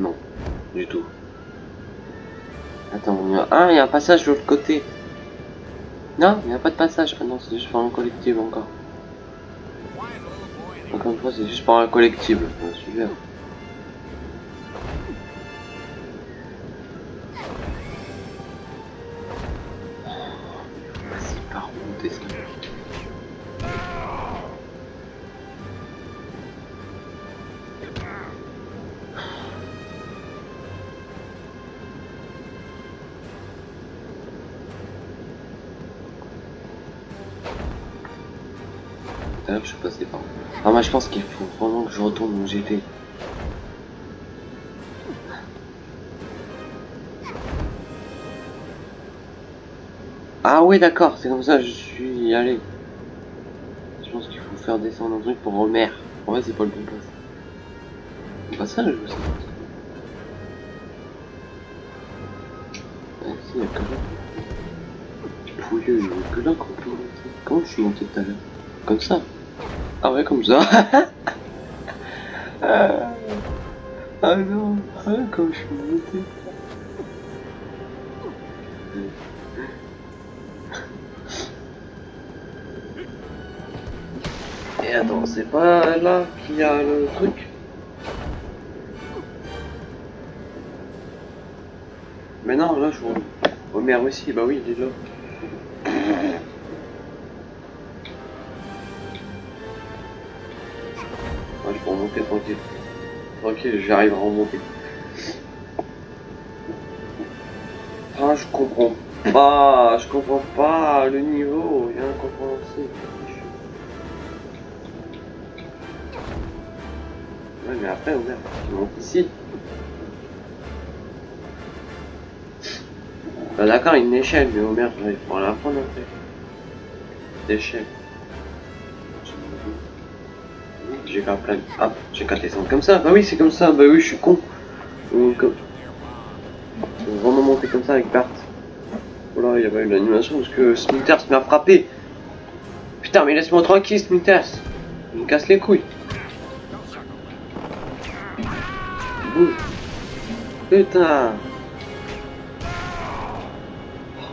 Non, du tout. Attends, il y a un passage de l'autre côté. Non, il n'y a pas de passage. Ah non, c'est juste par un collectible encore. Encore une fois, c'est juste par un collectible. Ouais, super. Pense qu'il faut vraiment que je retourne où j'étais. Ah, oui, d'accord, c'est comme ça je suis allé. Je pense qu'il faut faire descendre un truc pour Homer. En vrai, c'est pas le bon passage. Passage, je sais pas. Ah, si, il que là. Pouilleux, il y a que là qu'on. Comment je suis monté tout à l'heure? Comme ça Comme ça. Ah, ah non, ah, comme je suis monté. Et attends, c'est pas là qu'il y a le truc Mais non, là je vois. Oh merde aussi, bah oui, il est là. Tranquille. Tranquille, j'arrive à remonter. Ah, je comprends pas, je comprends pas le niveau, il est incompréhensible. Ouais, mais après, on tu montes ici. Bah d'accord, une échelle, mais Homer, il faut la prendre après. D'échelle. J'ai qu'à plein. Ah, j'ai qu'à descendre comme ça. Bah oui, c'est comme ça. Bah oui, je suis con. Donc, comme... Faut vraiment monter comme ça avec Bart. Voilà, il y avait une animation parce que Smithers m'a frappé. Putain, mais laisse-moi tranquille, Smithers. Il me casse les couilles. Putain.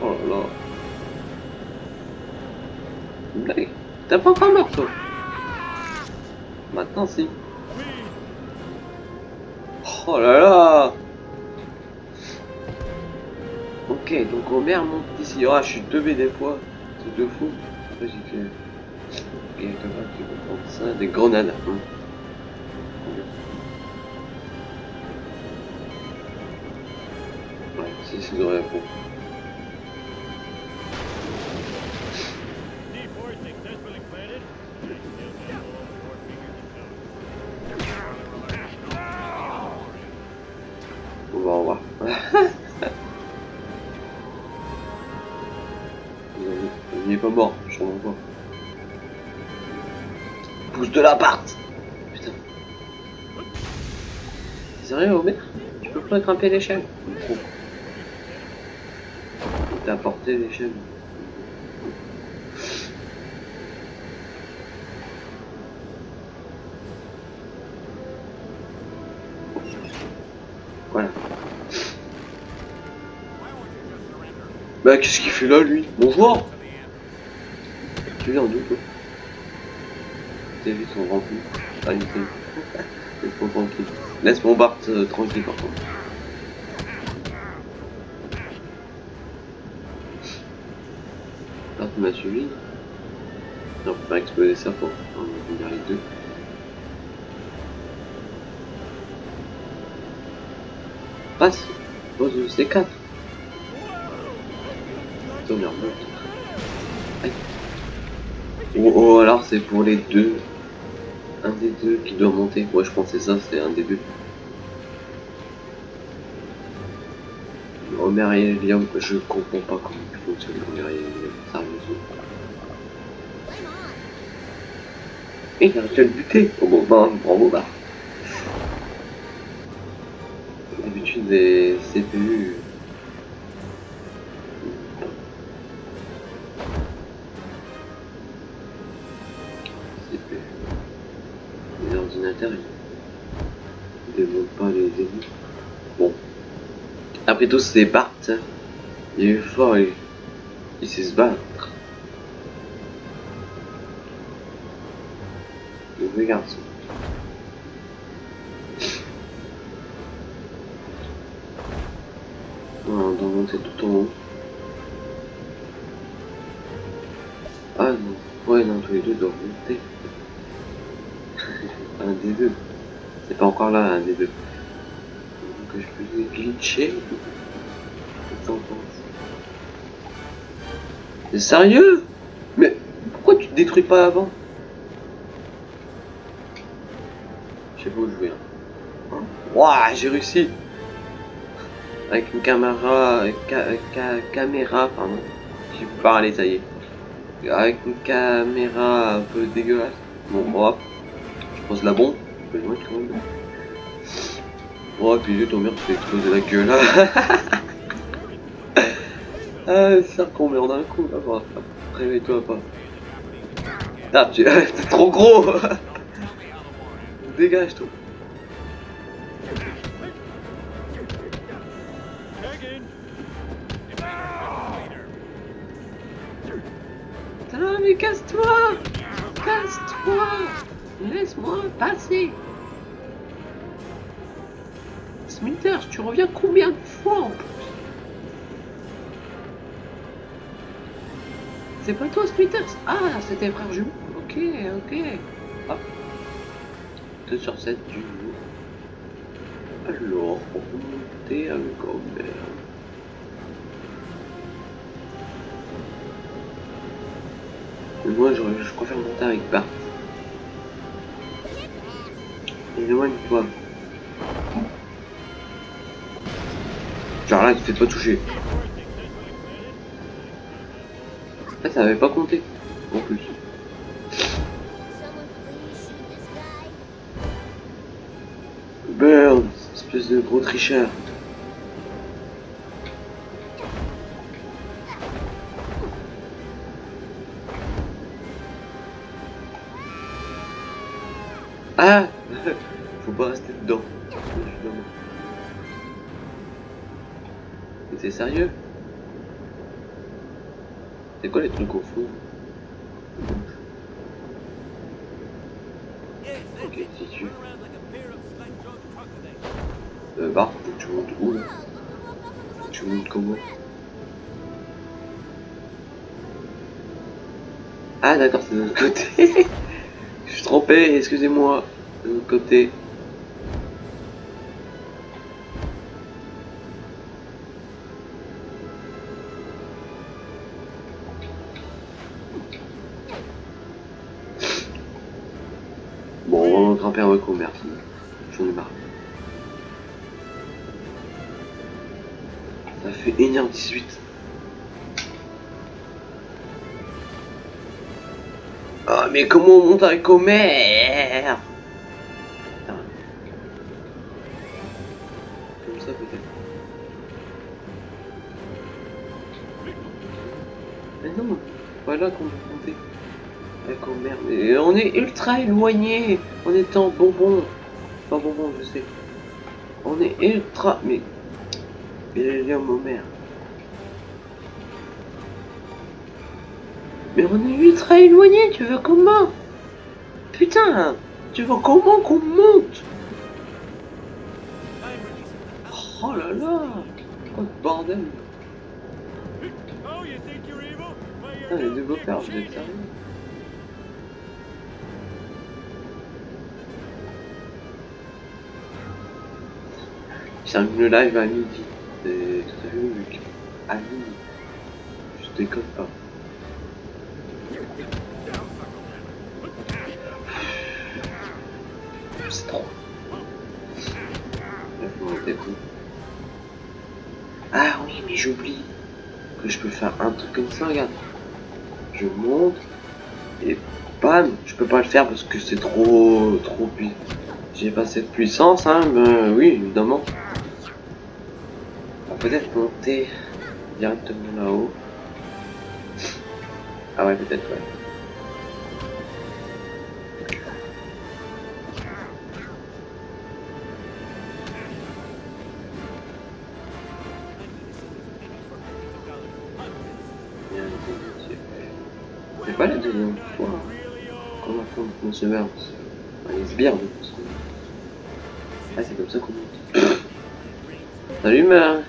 Oh là là. T'as pas encore mort, toi Si. Oh là là Ok, donc Homer monte ici. Ah, je suis teubé des fois. C'est deux fou. Après, j'ai fait... Il y a quelqu'un qui comprend ça. Des grenades. Hum. Ouais, c'est de réponse. De l'appart Putain. Sérieux, Homer Tu peux pas grimper l'échelle Trop. T'as porté l'échelle. Voilà. Bah qu'est-ce qu'il fait là lui? Bonjour Tu viens d'où toi? Tes vies sont remplies. Était. Laisse-moi tranquille. Laisse mon Bart euh, tranquille par contre. Bart m'a suivi. Non, faut pas exploser ça pour on va venir les deux. Passe Pose le C4 Putain, merde. Aïe. Oh, oh, alors c'est pour les deux. Des deux qui doit monter. Ouais, je pensais ça, c'est un des deux. Homer et Liam, je comprends pas comment il fonctionne Homer et Liam, sérieusement. Il a réussi à le buter Oh bon, bah, bravo, bah. D'habitude, CPU... CPU... Après tout, c'est. Il est fort, il, il sait se battre. Le garçon. Voilà, on doit monter tout en haut. Ah non, ouais, non, tous les deux doivent monter. un des deux. C'est pas encore là, un des deux. Sérieux? Mais pourquoi tu te détruis pas avant? Sais pas où je vais. Hein. J'ai réussi Avec une caméra... Ca, ca- caméra, pardon. J'ai pu parler, ça y est. Avec une caméra un peu dégueulasse. Bon, hop. Je pose la bombe. Oh, puis j'ai ton mur, tu fais exploser la gueule. ah, ça qu'on meurt d'un coup. Là, Réveille-toi, pas. Ah, tu t'es trop gros. Dégage, toi. Putain, mais casse-toi Casse-toi Laisse-moi passer Smithers, tu reviens combien de fois en plus C'est pas toi Smithers Ah, c'était frère jumeau Ok, ok. Hop. 2 sur 7 du jour. Alors, remonter Gobert. Mais moi, je, je préfère monter avec Bart. Éloigne-toi. Pas toucher. Ah, ça avait pas compté. En plus. Burns, espèce de gros tricheur. Sérieux? C'est quoi les trucs au that's Ok. Euh, que tu montes où Tu montes comment? Ah d'accord, c'est de l'autre côté. Je suis trompé, excusez-moi. De l'autre côté. 18. Oh, ah, mais comment on monte avec Homer Comme ça peut-être. Mais non, voilà qu'on monter avec Homer. Mais on est ultra éloigné en étant bonbon. Pas bonbon, je sais. On est ultra... Mais... Mais il y Homer. Mais on est ultra éloigné, tu veux comment Putain Tu veux comment qu'on monte Oh là là Oh bordel Putain, les développeurs, vous êtes sérieux termine le live à midi. C'est tout à logique. À midi. Je déconne pas. Ah oui, mais j'oublie que je peux faire un truc comme ça, regarde. Je monte et bam, je peux pas le faire parce que c'est trop, trop puissant. J'ai pas cette puissance, hein, mais oui, évidemment. On va peut-être monter directement là-haut. Ah ouais, peut-être, ouais. Affronte Monsieur Burns. Enfin, les sbires Burns. Ah, c'est comme ça qu'on monte. Salut, Mère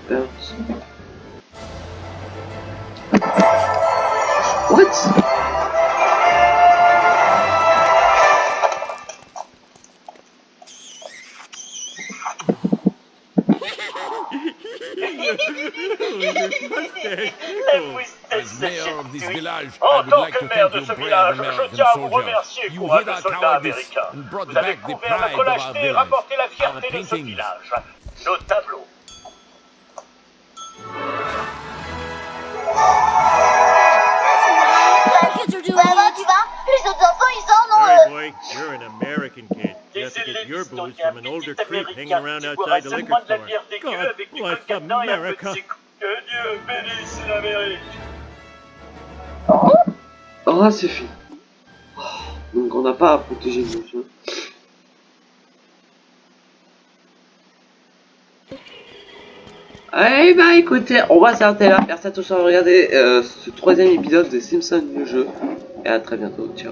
je American tiens à vous remercier, courageux soldats américains. Vous avez back the prouvé à pride votre of our lâcheté et rapporté la fierté de ce village. Nos tableaux. Kids are doing Ça va, it. tu vas Les autres enfants, ils en ont... Hey, boy, you're an American kid. You have to get your booze from an older creep hanging around outside the liquor la store. God bless America. Que Dieu bénisse l'Amérique. Ah, c'est fini. Oh, donc on n'a pas à protéger chiens. Eh bah écoutez, on va s'arrêter là. Merci à tous d'avoir regardé euh, ce troisième épisode de Simpsons le jeu. Et à très bientôt. Ciao.